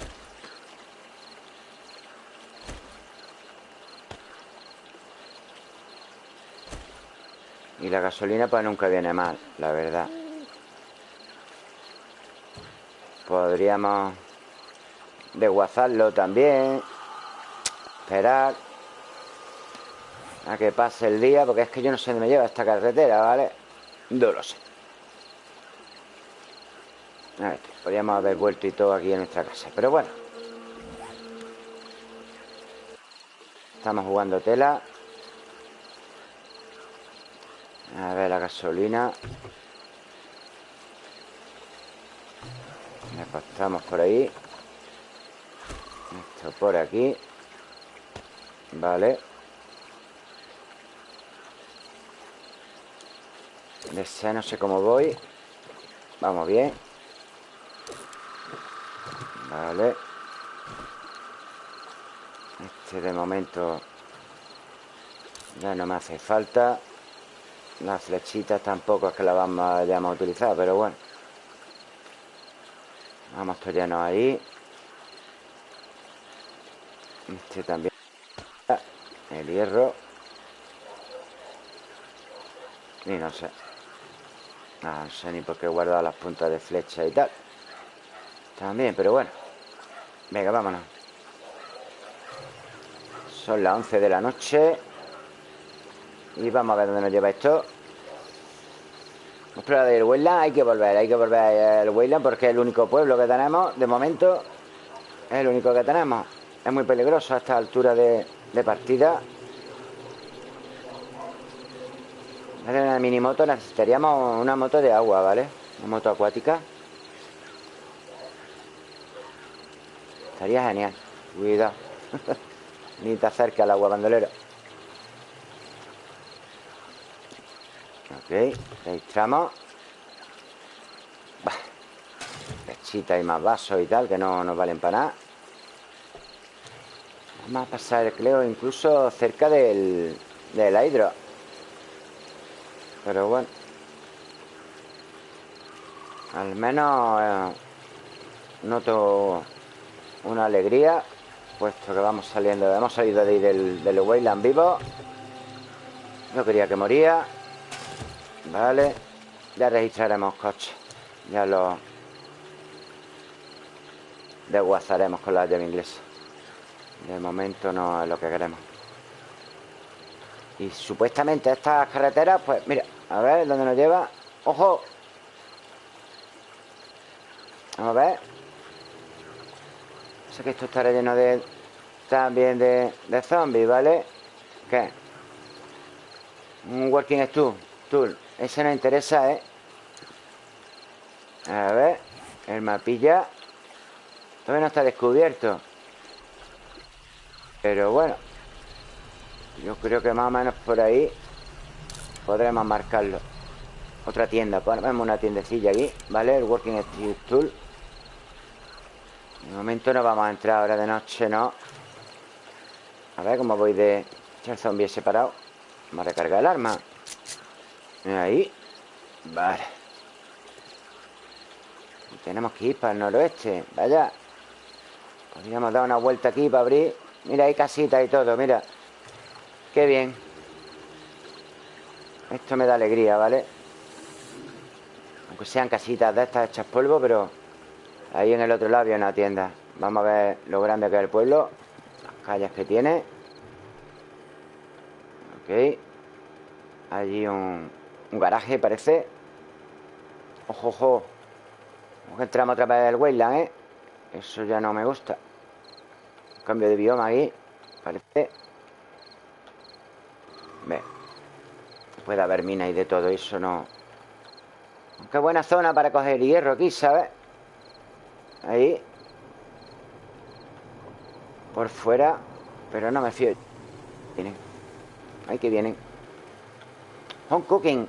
Y la gasolina pues nunca viene mal, la verdad. Podríamos desguazarlo también. Esperar a que pase el día, porque es que yo no sé dónde me lleva esta carretera, ¿vale? No lo sé. A ver, podríamos haber vuelto y todo aquí en nuestra casa, pero bueno. Estamos jugando tela. A ver la gasolina. Estamos por ahí. Esto por aquí. Vale. De no sé cómo voy. Vamos bien. Vale. Este de momento Ya no me hace falta Las flechitas tampoco es que las vamos a utilizar Pero bueno Vamos lleno ahí. Este también. El hierro. Y no sé. No, sé ni por qué he guardado las puntas de flecha y tal. También, pero bueno. Venga, vámonos. Son las 11 de la noche. Y vamos a ver dónde nos lleva esto. Hemos probado el Weyland, hay que volver, hay que volver al Weyland porque es el único pueblo que tenemos, de momento, es el único que tenemos. Es muy peligroso a esta altura de, partida. En una mini moto necesitaríamos una moto de agua, ¿vale? Una moto acuática. Estaría genial. Cuidado. Ni te acerques al agua bandolero. Ok, registramos. Lechita y más vasos y tal, que no nos valen para nada. Vamos a pasar el incluso cerca del, del hidro. Pero bueno. Al menos eh, noto una alegría, puesto que vamos saliendo, hemos salido de ahí del, del Wayland vivo. No quería que moría. Vale. Ya registraremos coche. Ya lo desguazaremos con la llave inglesa. De momento no es lo que queremos. Y supuestamente estas carreteras, pues mira, a ver dónde nos lleva. ¡Ojo! Vamos a ver. Sé que esto estará lleno de... También de, de zombies, ¿vale? ¿Qué? Un working tool. tool. Ese nos interesa, ¿eh? A ver. El mapilla. Todavía no está descubierto. Pero bueno. Yo creo que más o menos por ahí podremos marcarlo. Otra tienda. Ponemos una tiendecilla aquí, ¿vale? El Working Tool. De momento no vamos a entrar ahora de noche, ¿no? A ver cómo voy de... El zombie separado. Vamos a recargar el arma. Ahí. Vale. Tenemos que ir para el noroeste. Vaya. Podríamos dar una vuelta aquí para abrir. Mira, hay casitas y todo, mira. Qué bien. Esto me da alegría, ¿vale? Aunque sean casitas de estas hechas polvo, pero ahí en el otro lado hay una tienda. Vamos a ver lo grande que es el pueblo. Las calles que tiene. Ok. Allí un, un garaje, parece. Ojo, ojo. Como que entramos otra vez del Wayland, ¿eh? Eso ya no me gusta. Cambio de bioma ahí. Parece. Ve. Puede haber mina y de todo eso, no. Qué buena zona para coger hierro aquí, ¿sabes? Ahí. Por fuera. Pero no me fío. Vienen. Ahí que vienen. Home cooking.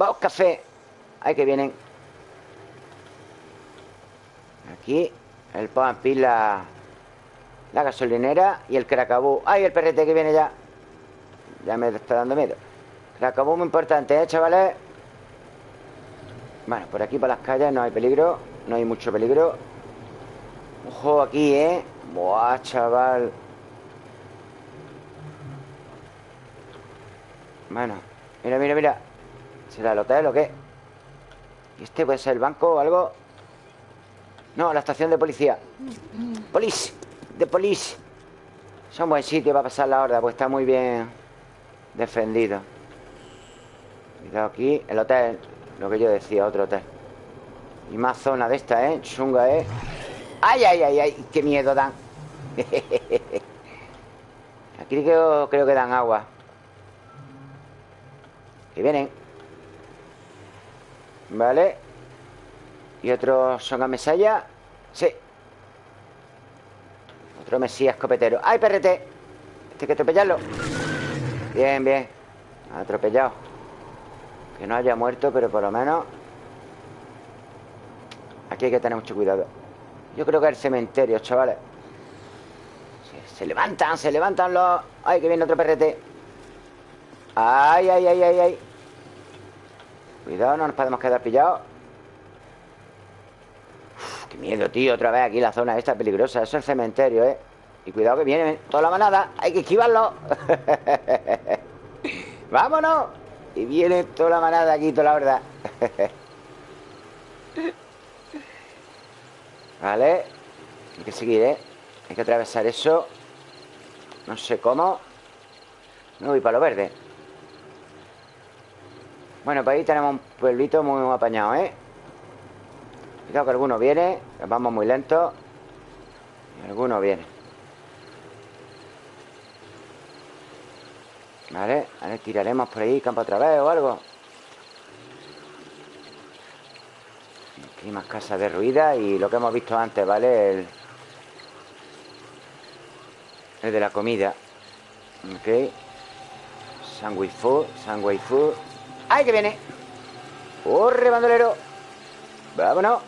Vamos, café. Ahí que vienen. Aquí. El pan pila. La gasolinera y el cracabú. ¡Ay, el perrete que viene ya! Ya me está dando miedo. Cracabú muy importante, ¿eh, chavales? Bueno, por aquí, por las calles, no hay peligro. No hay mucho peligro. Ojo aquí, ¿eh? Buah, chaval. Bueno, mira, mira, mira. ¿Será el hotel o qué? ¿Este puede ser el banco o algo? No, la estación de policía. Police de police. Es un buen sitio para pasar la horda, pues está muy bien defendido. Cuidado aquí, el hotel, lo que yo decía, otro hotel. Y más zona de esta, ¿eh? Chunga, ¿eh? ¡Ay, ay, ay, ay! ¡Qué miedo dan! Aquí creo, creo que dan agua. Que vienen. ¿Vale? ¿Y otros son a mesalla? Sí. Otro mesías escopetero ¡Ay, perrete! Este hay que atropellarlo Bien, bien Atropellado Que no haya muerto, pero por lo menos Aquí hay que tener mucho cuidado Yo creo que es el cementerio, chavales se, se levantan, se levantan los... ¡Ay, que viene otro perrete! ¡Ay, ay, ay, ay, ay! Cuidado, no nos podemos quedar pillados Qué miedo, tío, otra vez aquí la zona esta peligrosa Eso es el cementerio, ¿eh? Y cuidado que viene toda la manada Hay que esquivarlo ¡Vámonos! Y viene toda la manada aquí, toda la verdad Vale Hay que seguir, ¿eh? Hay que atravesar eso No sé cómo No voy para lo verde Bueno, pues ahí tenemos un pueblito muy apañado, ¿eh? Cuidado que alguno viene Vamos muy lento. Alguno viene. Vale, a ver, tiraremos por ahí Campo otra vez o algo. Aquí más casas derruidas Y lo que hemos visto antes, ¿vale? El, el de la comida. Ok. Sandwich food, sandwich food ¡Ay, que viene! ¡Corre, bandolero! ¡Vámonos!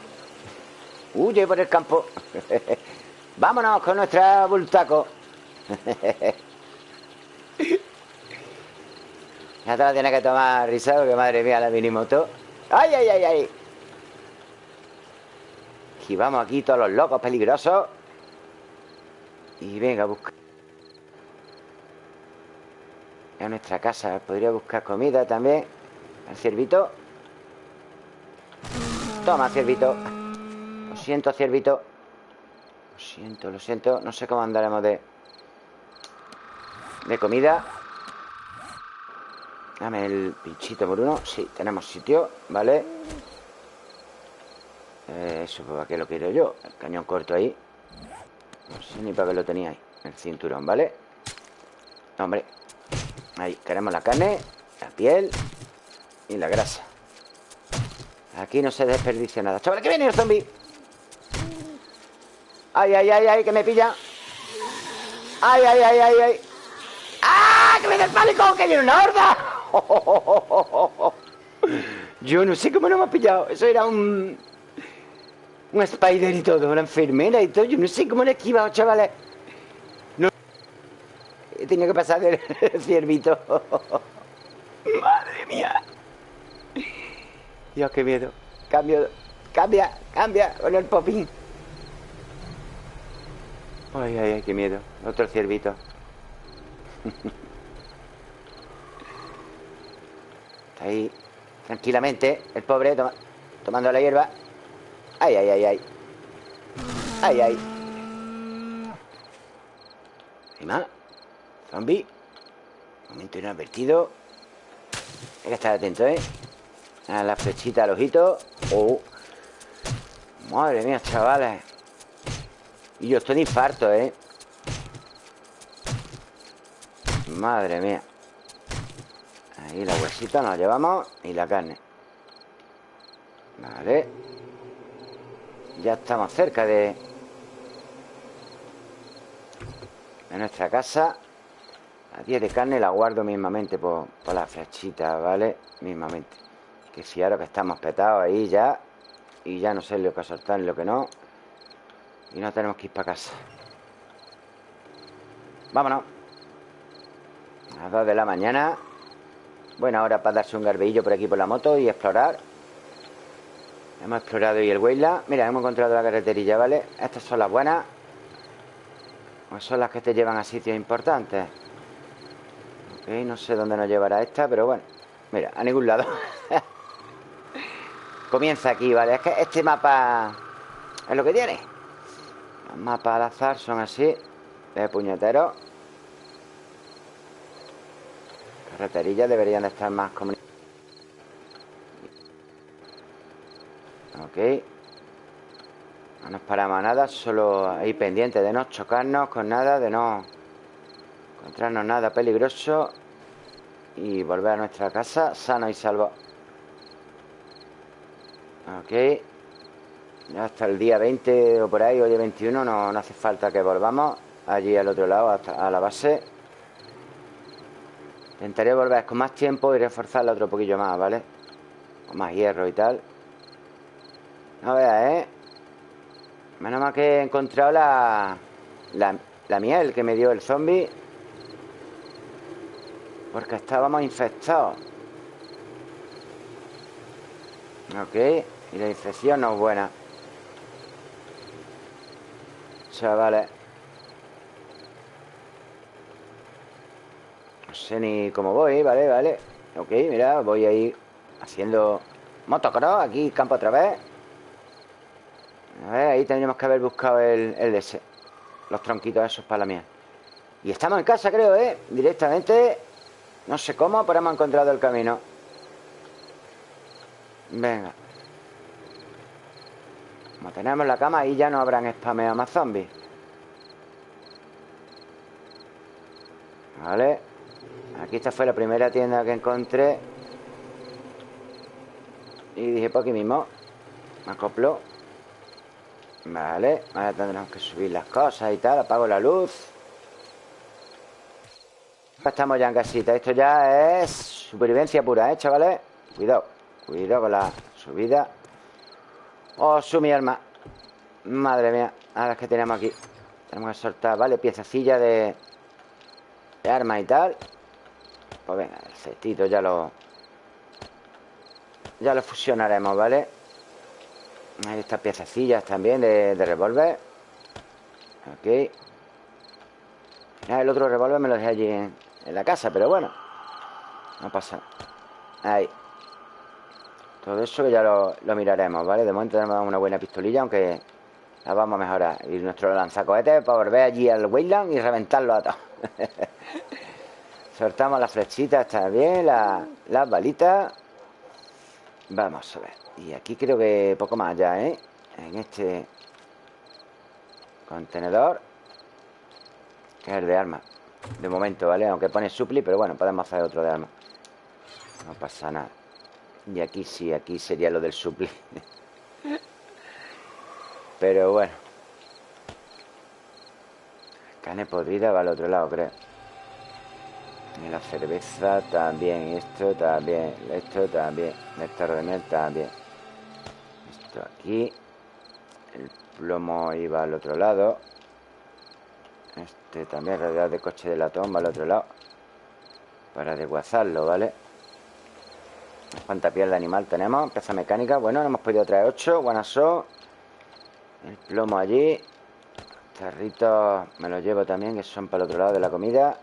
Huye por el campo Vámonos con nuestra bultaco ya te la tienes que tomar risado, que madre mía, la minimoto. ¡Ay, ay, ay, ay! Y vamos aquí todos los locos peligrosos. Y venga, busca. A nuestra casa. Podría buscar comida también. El ciervito. Toma, ciervito. Lo siento, ciervito. Lo siento, lo siento. No sé cómo andaremos de... De comida. Dame el pinchito por uno. Sí, tenemos sitio, ¿vale? Eh, eso, ¿para qué lo quiero yo? El cañón corto ahí. No sé ni para qué lo tenía ahí. El cinturón, ¿vale? Hombre. Ahí, queremos la carne, la piel y la grasa. Aquí no se desperdicia nada. Chavales, que viene el zombie. Ay, ay, ay, ay, que me pilla. Ay, ay, ay, ay, ay. ¡Ah! ¡Que me da el pánico! ¡Que viene una horda! Yo no sé cómo no me ha pillado. Eso era un... Un spider y todo, una enfermera y todo. Yo no sé cómo le he esquivado, chavales. No. He tenido que pasar del ciervito. Madre mía. Dios, qué miedo. Cambio. Cambia, cambia con el popín. Ay, ay, ay, qué miedo. Otro ciervito. Está ahí tranquilamente el pobre tomando la hierba. Ay, ay, ay, ay. Ay, ay. ¿Hay más? Zombie. Momento inadvertido. Hay que estar atento, ¿eh? La flechita al ojito. Oh. Madre mía, chavales. Y yo estoy de infarto, ¿eh? Madre mía. Ahí la huesita nos llevamos y la carne. Vale. Ya estamos cerca de... De nuestra casa La 10 de carne la guardo mismamente por, por la flechita, ¿vale? Mismamente Que si ahora que estamos petados ahí ya Y ya no sé lo que soltar y lo que no Y no tenemos que ir para casa Vámonos A las 2 de la mañana Buena hora para darse un garbeillo por aquí por la moto y explorar Hemos explorado y el Weila. Mira, hemos encontrado la carreterilla, ¿vale? Estas son las buenas. Pues son las que te llevan a sitios importantes. Ok, no sé dónde nos llevará esta, pero bueno. Mira, a ningún lado. Comienza aquí, ¿vale? Es que este mapa es lo que tiene. Los mapas al azar son así, de puñeteros. Carreterillas deberían de estar más comunicadas. Ok No nos paramos a nada Solo ahí pendiente de no chocarnos con nada De no encontrarnos nada peligroso Y volver a nuestra casa Sano y salvo Ok hasta el día 20 o por ahí O día 21 no, hace falta que volvamos Allí al otro lado hasta a la base Intentaré volver con más tiempo Y reforzarla otro poquillo más, ¿vale? Con más hierro y tal a ver, ¿eh? Menos mal que he encontrado la, la, miel que me dio el zombie. Porque estábamos infectados. Ok. Y la infección no es buena. Chavales. No sé ni cómo voy, ¿vale? Vale. Ok, mira, voy ahí haciendo motocross. Aquí, campo otra vez. A ver, ahí tendríamos que haber buscado el, el ese. Los tronquitos esos para la mía. Y estamos en casa, creo, ¿eh? Directamente. No sé cómo, pero hemos encontrado el camino. Venga. Como tenemos la cama, ahí ya no habrán spameado más zombies. Vale. Aquí esta fue la primera tienda que encontré. Y dije, por pues aquí mismo. Me acoplo. Vale, ahora tendremos que subir las cosas y tal Apago la luz Estamos ya en casita Esto ya es supervivencia pura, ¿eh, chavales? Cuidado, cuidado con la subida Oh, su mi Madre mía, ahora es que tenemos aquí. Tenemos que soltar, ¿vale? Piececilla de, De armas y tal. Pues venga, el cestito ya lo Ya lo fusionaremos, ¿vale? Hay estas piececillas también de, de revólver. Ok. El otro revólver me lo dejé allí en, en la casa Pero bueno No pasa. Ahí Todo eso ya lo, lo miraremos, ¿vale? De momento tenemos una buena pistolilla Aunque la vamos a mejorar Y nuestro lanzacohetes para volver allí al Wayland Y reventarlo a todos Soltamos las flechitas también Las, las balitas Vamos a ver Y aquí creo que poco más ya, ¿eh? En este Contenedor Que es el de armas De momento, ¿vale? Aunque pone supli Pero bueno, podemos hacer otro de armas No pasa nada Y aquí sí, aquí sería lo del supli Pero bueno Carne podrida va al otro lado, creo y la cerveza también, esto también, esto también, de miel también. Esto aquí. El plomo iba al otro lado. Este también, realidad de coche de latón va al otro lado. Para desguazarlo, ¿vale? ¿Cuánta piel de animal tenemos? Pieza mecánica. Bueno, no hemos podido traer 8. Buenas El plomo allí. Tarritos me los llevo también, que son para el otro lado de la comida.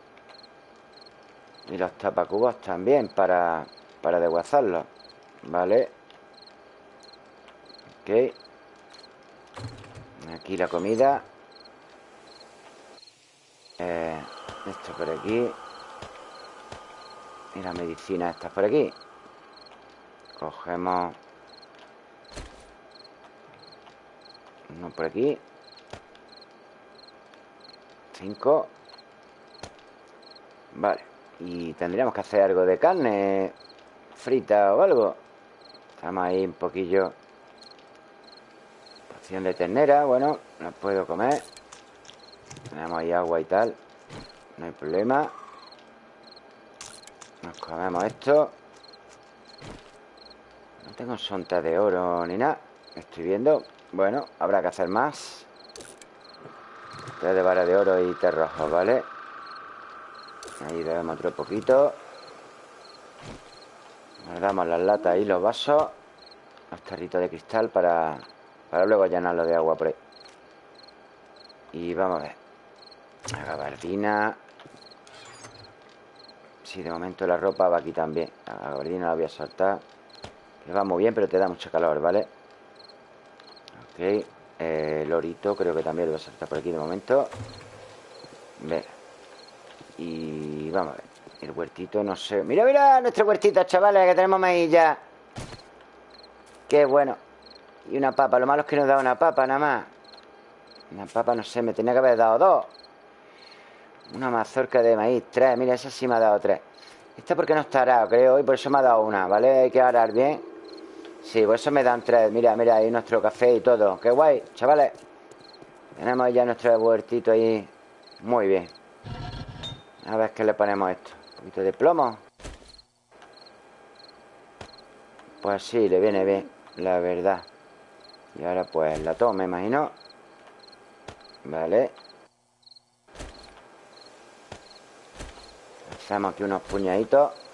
Y los tapacubos también para, para desguazarlos. ¿Vale? Ok. Aquí la comida. Eh, esto por aquí. Y la medicina está por aquí. Cogemos... Uno por aquí. Cinco. Vale. Y tendríamos que hacer algo de carne frita o algo. Estamos ahí un poquillo. Porción de ternera, bueno, no puedo comer. Tenemos ahí agua y tal. No hay problema. Nos comemos esto. Tengo sonta de oro ni nada. Estoy viendo. Bueno, habrá que hacer más. Tres de vara de oro y rojo, ¿vale? Ahí debemos otro poquito Guardamos las latas y los vasos Los tarritos de cristal para, para luego llenarlo de agua por ahí Y vamos a ver La gabardina Sí, de momento la ropa va aquí también La gabardina la voy a soltar Que va muy bien, pero te da mucho calor, ¿vale? Ok El lorito creo que también lo voy a soltar por aquí de momento Venga y vamos a ver. El huertito, no sé. Mira, mira nuestro huertito, chavales, que tenemos maíz ya. Qué bueno. Y una papa. Lo malo es que nos da una papa nada más. Una papa, no sé, me tenía que haber dado dos. Una mazorca de maíz, tres. Mira, esa sí me ha dado tres. Esta porque no está arado, creo, y por eso me ha dado una, ¿vale? Hay que arar bien. Sí, por eso me dan tres. Mira, mira, ahí nuestro café y todo. Qué guay, chavales. Tenemos ya nuestro huertito ahí. Muy bien. A ver qué le ponemos esto. Un poquito de plomo. Pues sí, le viene bien, la verdad. Y ahora pues la tomo, me imagino. Vale. Hacemos aquí unos puñaditos.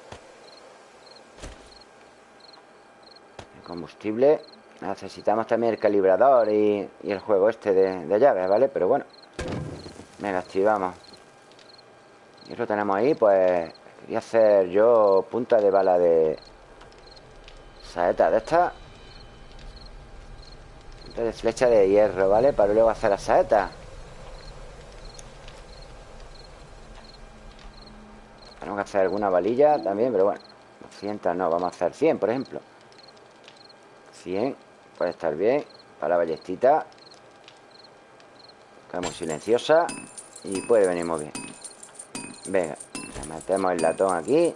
Combustible. Necesitamos también el calibrador y, el juego este de, llaves, ¿vale? Pero bueno. Venga, activamos. Y eso tenemos ahí, pues Quería hacer yo punta de bala de Saeta de esta Punta de flecha de hierro, ¿vale? Para luego hacer la saeta Tenemos que hacer alguna balilla también, pero bueno 200 no, vamos a hacer 100, por ejemplo 100 Puede estar bien. Para la ballestita. Está muy silenciosa Y puede venir muy bien. Venga, metemos el latón aquí.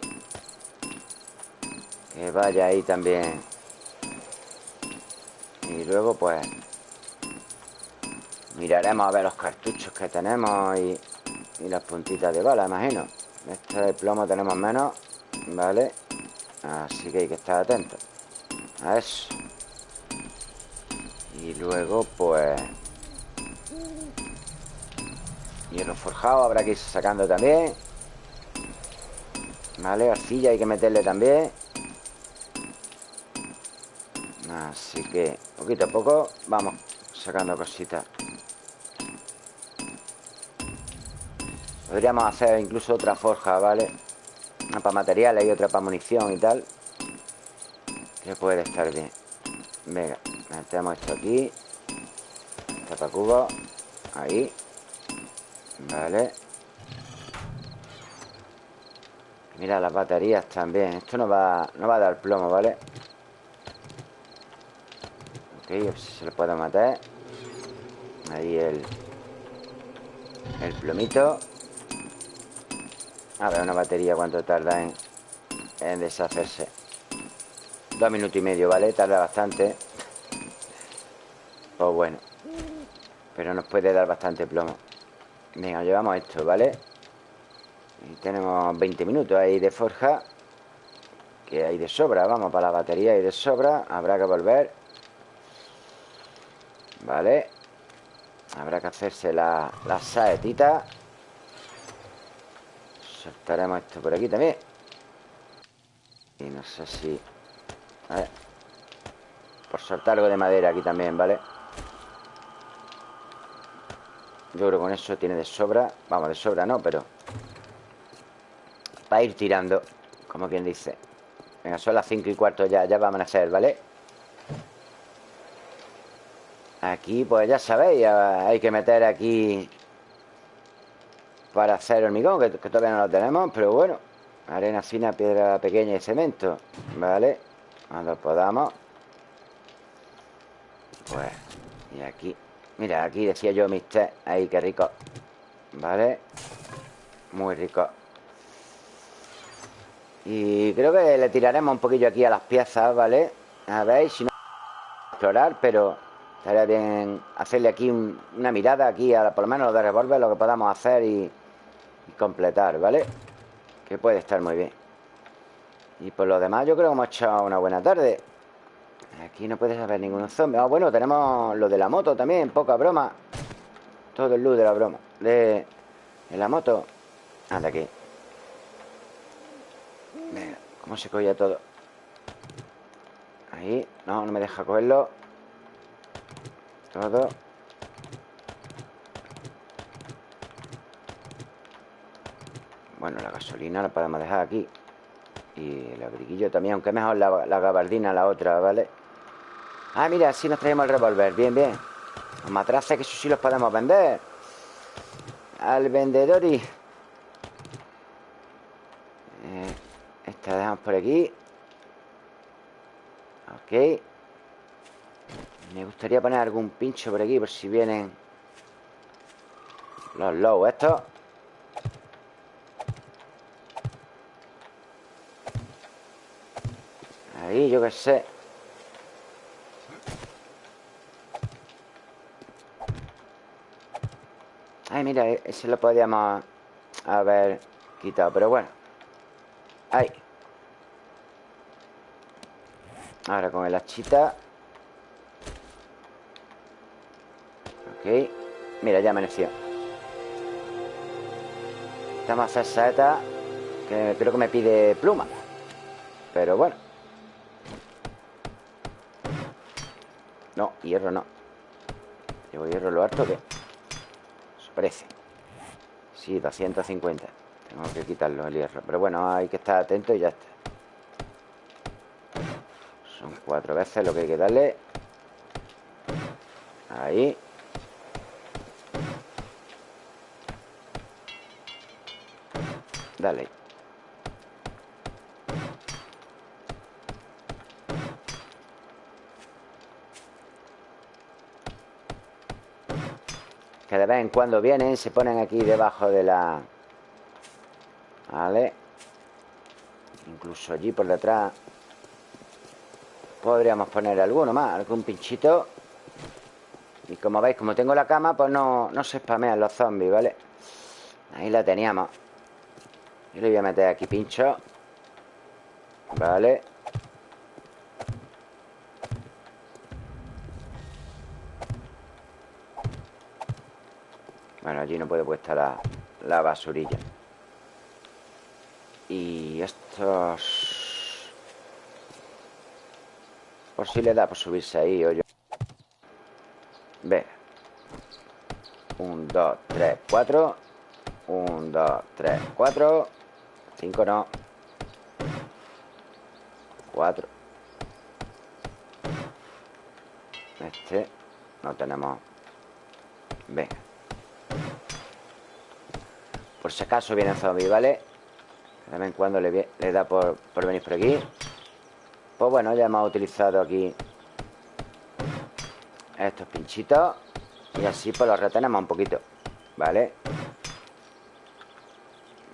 Que vaya ahí también. Y luego pues Miraremos a ver los cartuchos que tenemos y, las puntitas de bala, imagino. Este de plomo tenemos menos Vale Así que hay que estar atentos A eso Y luego pues Hierro forjado habrá que ir sacando también Vale, arcilla hay que meterle también. Así que poquito a poco vamos sacando cositas. Podríamos hacer incluso otra forja, ¿vale? Una para materiales y otra para munición y tal Que puede estar bien. Venga, metemos esto aquí. Cubo. Ahí. Vale. Mira las baterías también. Esto no va, no va a dar plomo, ¿vale? Ok, se lo puedo matar. Ahí el El plomito. A ver, una batería cuánto tarda en, en deshacerse Dos minutos y medio, ¿vale? Tarda bastante Pues bueno. Pero nos puede dar bastante plomo. Venga, llevamos esto, ¿vale? Y tenemos 20 minutos ahí de forja Que hay de sobra. Vamos para la batería y de sobra. Habrá que volver. Vale. Habrá que hacerse la, la saetita. Soltaremos esto por aquí también. Y no sé si... A ver. Por soltar algo de madera aquí también, ¿vale? Yo creo que con eso tiene de sobra Vamos, de sobra no, pero Para ir tirando Como quien dice Venga, son las 5 y cuarto ya Ya vamos a hacer, ¿vale? Aquí, pues ya sabéis Hay que meter aquí Para hacer hormigón que, que todavía no lo tenemos Pero bueno Arena fina, piedra pequeña y cemento ¿Vale? Cuando podamos Pues Y aquí Mira, aquí decía yo mis té Ahí, qué rico ¿Vale? Muy rico Y creo que le tiraremos un poquillo aquí a las piezas, ¿vale? A ver si no... Explorar, pero... Estaría bien hacerle aquí una mirada Aquí, a, por lo menos lo de revólver Lo que podamos hacer y, y completar, ¿vale? Que puede estar muy bien Y por lo demás yo creo que hemos hecho una buena tarde Aquí no puedes haber ningún zombie. Ah, bueno, tenemos lo de la moto también, poca broma. Todo el luz de la broma. De, la moto. Anda aquí. Venga, ¿cómo se cogía todo? Ahí. No, no me deja cogerlo. Todo. Bueno, la gasolina la podemos dejar aquí. Y el abriguillo también, aunque mejor la, la gabardina la otra, ¿vale? Ah, mira, así nos traemos el revólver. Bien, bien. Los matraces que eso sí los podemos vender. Al vendedor y... Eh, esta dejamos por aquí. Ok. Me gustaría poner algún pincho por aquí Por si vienen Los low estos. Ahí, yo qué sé mira, e-, ese lo podíamos haber quitado Pero bueno. Ahí. Ahora con el hachita. Ok. Mira, ya amaneció. Estamos a hacer saeta Que creo que me pide pluma. Pero bueno. No, hierro no. Llevo hierro lo harto que parece Sí, 250 Tengo que quitarlo el hierro. Pero bueno, hay que estar atento y ya está. Son cuatro veces lo que hay que darle. Ahí. Dale de vez en cuando vienen Se ponen aquí debajo de la... Vale Incluso allí por detrás Podríamos poner alguno más Algún pinchito. Y como veis, como tengo la cama Pues no, no se spamean los zombies, ¿vale? Ahí la teníamos. Yo le voy a meter aquí pincho Vale Bueno, allí no puede puesta la, la basurilla Y estos... Por si le da por subirse ahí o yo. Ve. Un, dos, tres, cuatro. Un, dos, tres, cuatro. Cinco no. Cuatro. Este. No tenemos. Venga. Por si acaso vienen zombies, ¿vale? De vez en cuando le, da por, venir por aquí Pues bueno, ya hemos utilizado aquí Estos pinchitos Y así pues los retenemos un poquito ¿Vale?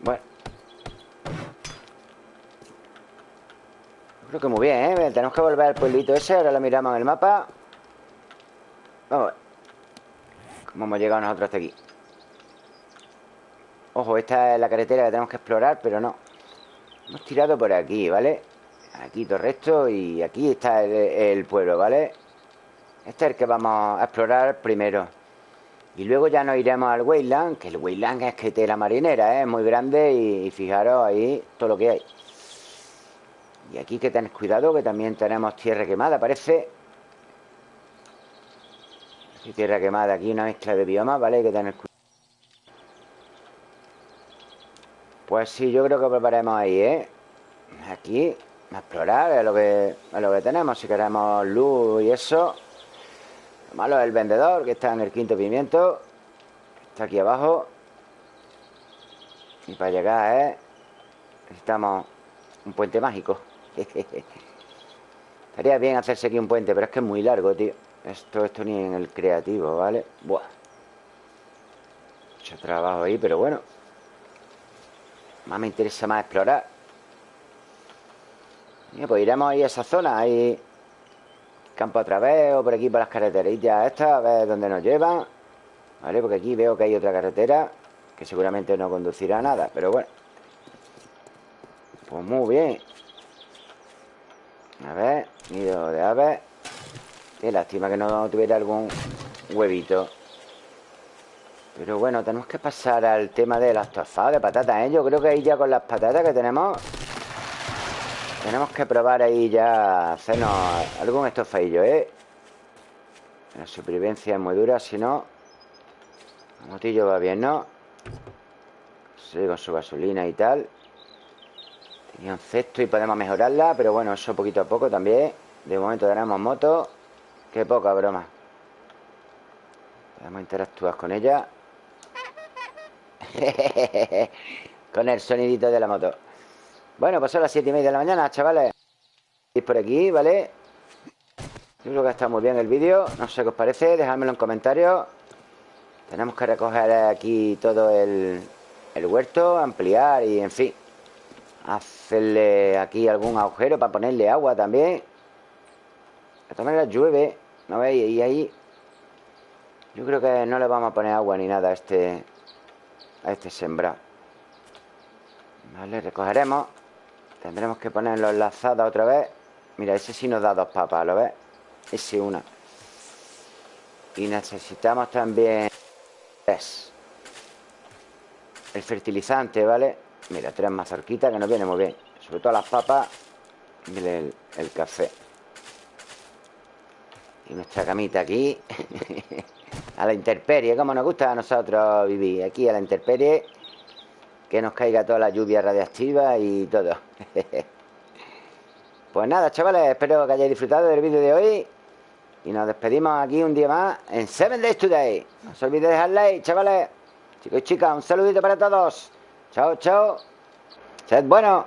Bueno Creo que muy bien, ¿eh? Tenemos que volver al pueblito ese Ahora lo miramos en el mapa Vamos a ver ¿Cómo hemos llegado nosotros hasta aquí? Ojo, esta es la carretera que tenemos que explorar Pero no Hemos tirado por aquí, ¿vale? Aquí todo esto y aquí está el, pueblo, ¿vale? Este es el que vamos a explorar primero Y luego ya nos iremos al Wayland Que el Wayland es que tela marinera, ¿eh? Es muy grande y, fijaros ahí todo lo que hay Y aquí que tenéis cuidado Que también tenemos tierra quemada, parece Aquí tierra quemada, aquí una mezcla de biomas, ¿vale? Hay que tener cuidado Pues sí, yo creo que preparemos ahí, ¿eh? Aquí, a explorar, es lo que, lo que tenemos. Si queremos luz y eso. Lo malo es el vendedor, que está en el quinto pimiento. Está aquí abajo. Y para llegar, ¿eh? Necesitamos un puente mágico. Estaría bien hacerse aquí un puente, pero es que es muy largo, tío. Esto, esto ni en el creativo, ¿vale? Buah. Mucho trabajo ahí, pero bueno. Más me interesa más explorar. Pues iremos ahí a esa zona Ahí Campo otra vez O por aquí por las carreterillas estas A ver dónde nos llevan Vale, porque aquí veo que hay otra carretera Que seguramente no conducirá a nada Pero bueno. Pues muy bien. A ver, nido de aves. Qué lástima que no tuviera algún huevito pero bueno, tenemos que pasar al tema de las tostadas de patatas, ¿eh? Yo creo que ahí ya con las patatas que tenemos Tenemos que probar ahí ya Hacernos algún estofadillo, ¿eh? La supervivencia es muy dura, si no El motillo va bien, ¿no? Sí, con su gasolina y tal Tenía un cesto y podemos mejorarla Pero bueno, eso poquito a poco también De momento tenemos moto Qué poca broma Podemos interactuar con ella Con el sonidito de la moto. Bueno, pues son las 7 y media de la mañana, chavales. Por aquí, ¿vale? Yo creo que está muy bien el vídeo. No sé qué os parece, dejadmelo en comentarios. Tenemos que recoger aquí todo el, el huerto Ampliar y, en fin Hacerle aquí algún agujero Para ponerle agua también. De todas maneras llueve ¿No veis? Y ahí Yo creo que no le vamos a poner agua ni nada a este a este sembrado Vale, recogeremos. Tendremos que ponerlo enlazada otra vez. Mira, ese sí nos da dos papas, ¿lo ves? Ese una. Y necesitamos también Tres. El fertilizante, ¿vale? Mira, tres mazorquitas que nos viene muy bien. Sobre todo las papas Y el, el café. Y nuestra camita aquí A la intemperie, como nos gusta a nosotros vivir. Aquí a la intemperie Que nos caiga toda la lluvia radiactiva y todo. Pues nada, chavales Espero que hayáis disfrutado del vídeo de hoy. Y nos despedimos aquí un día más En 7 Days Today. No os olvidéis de dejar like, chavales. Chicos y chicas, un saludito para todos. Chao, chao. Sed bueno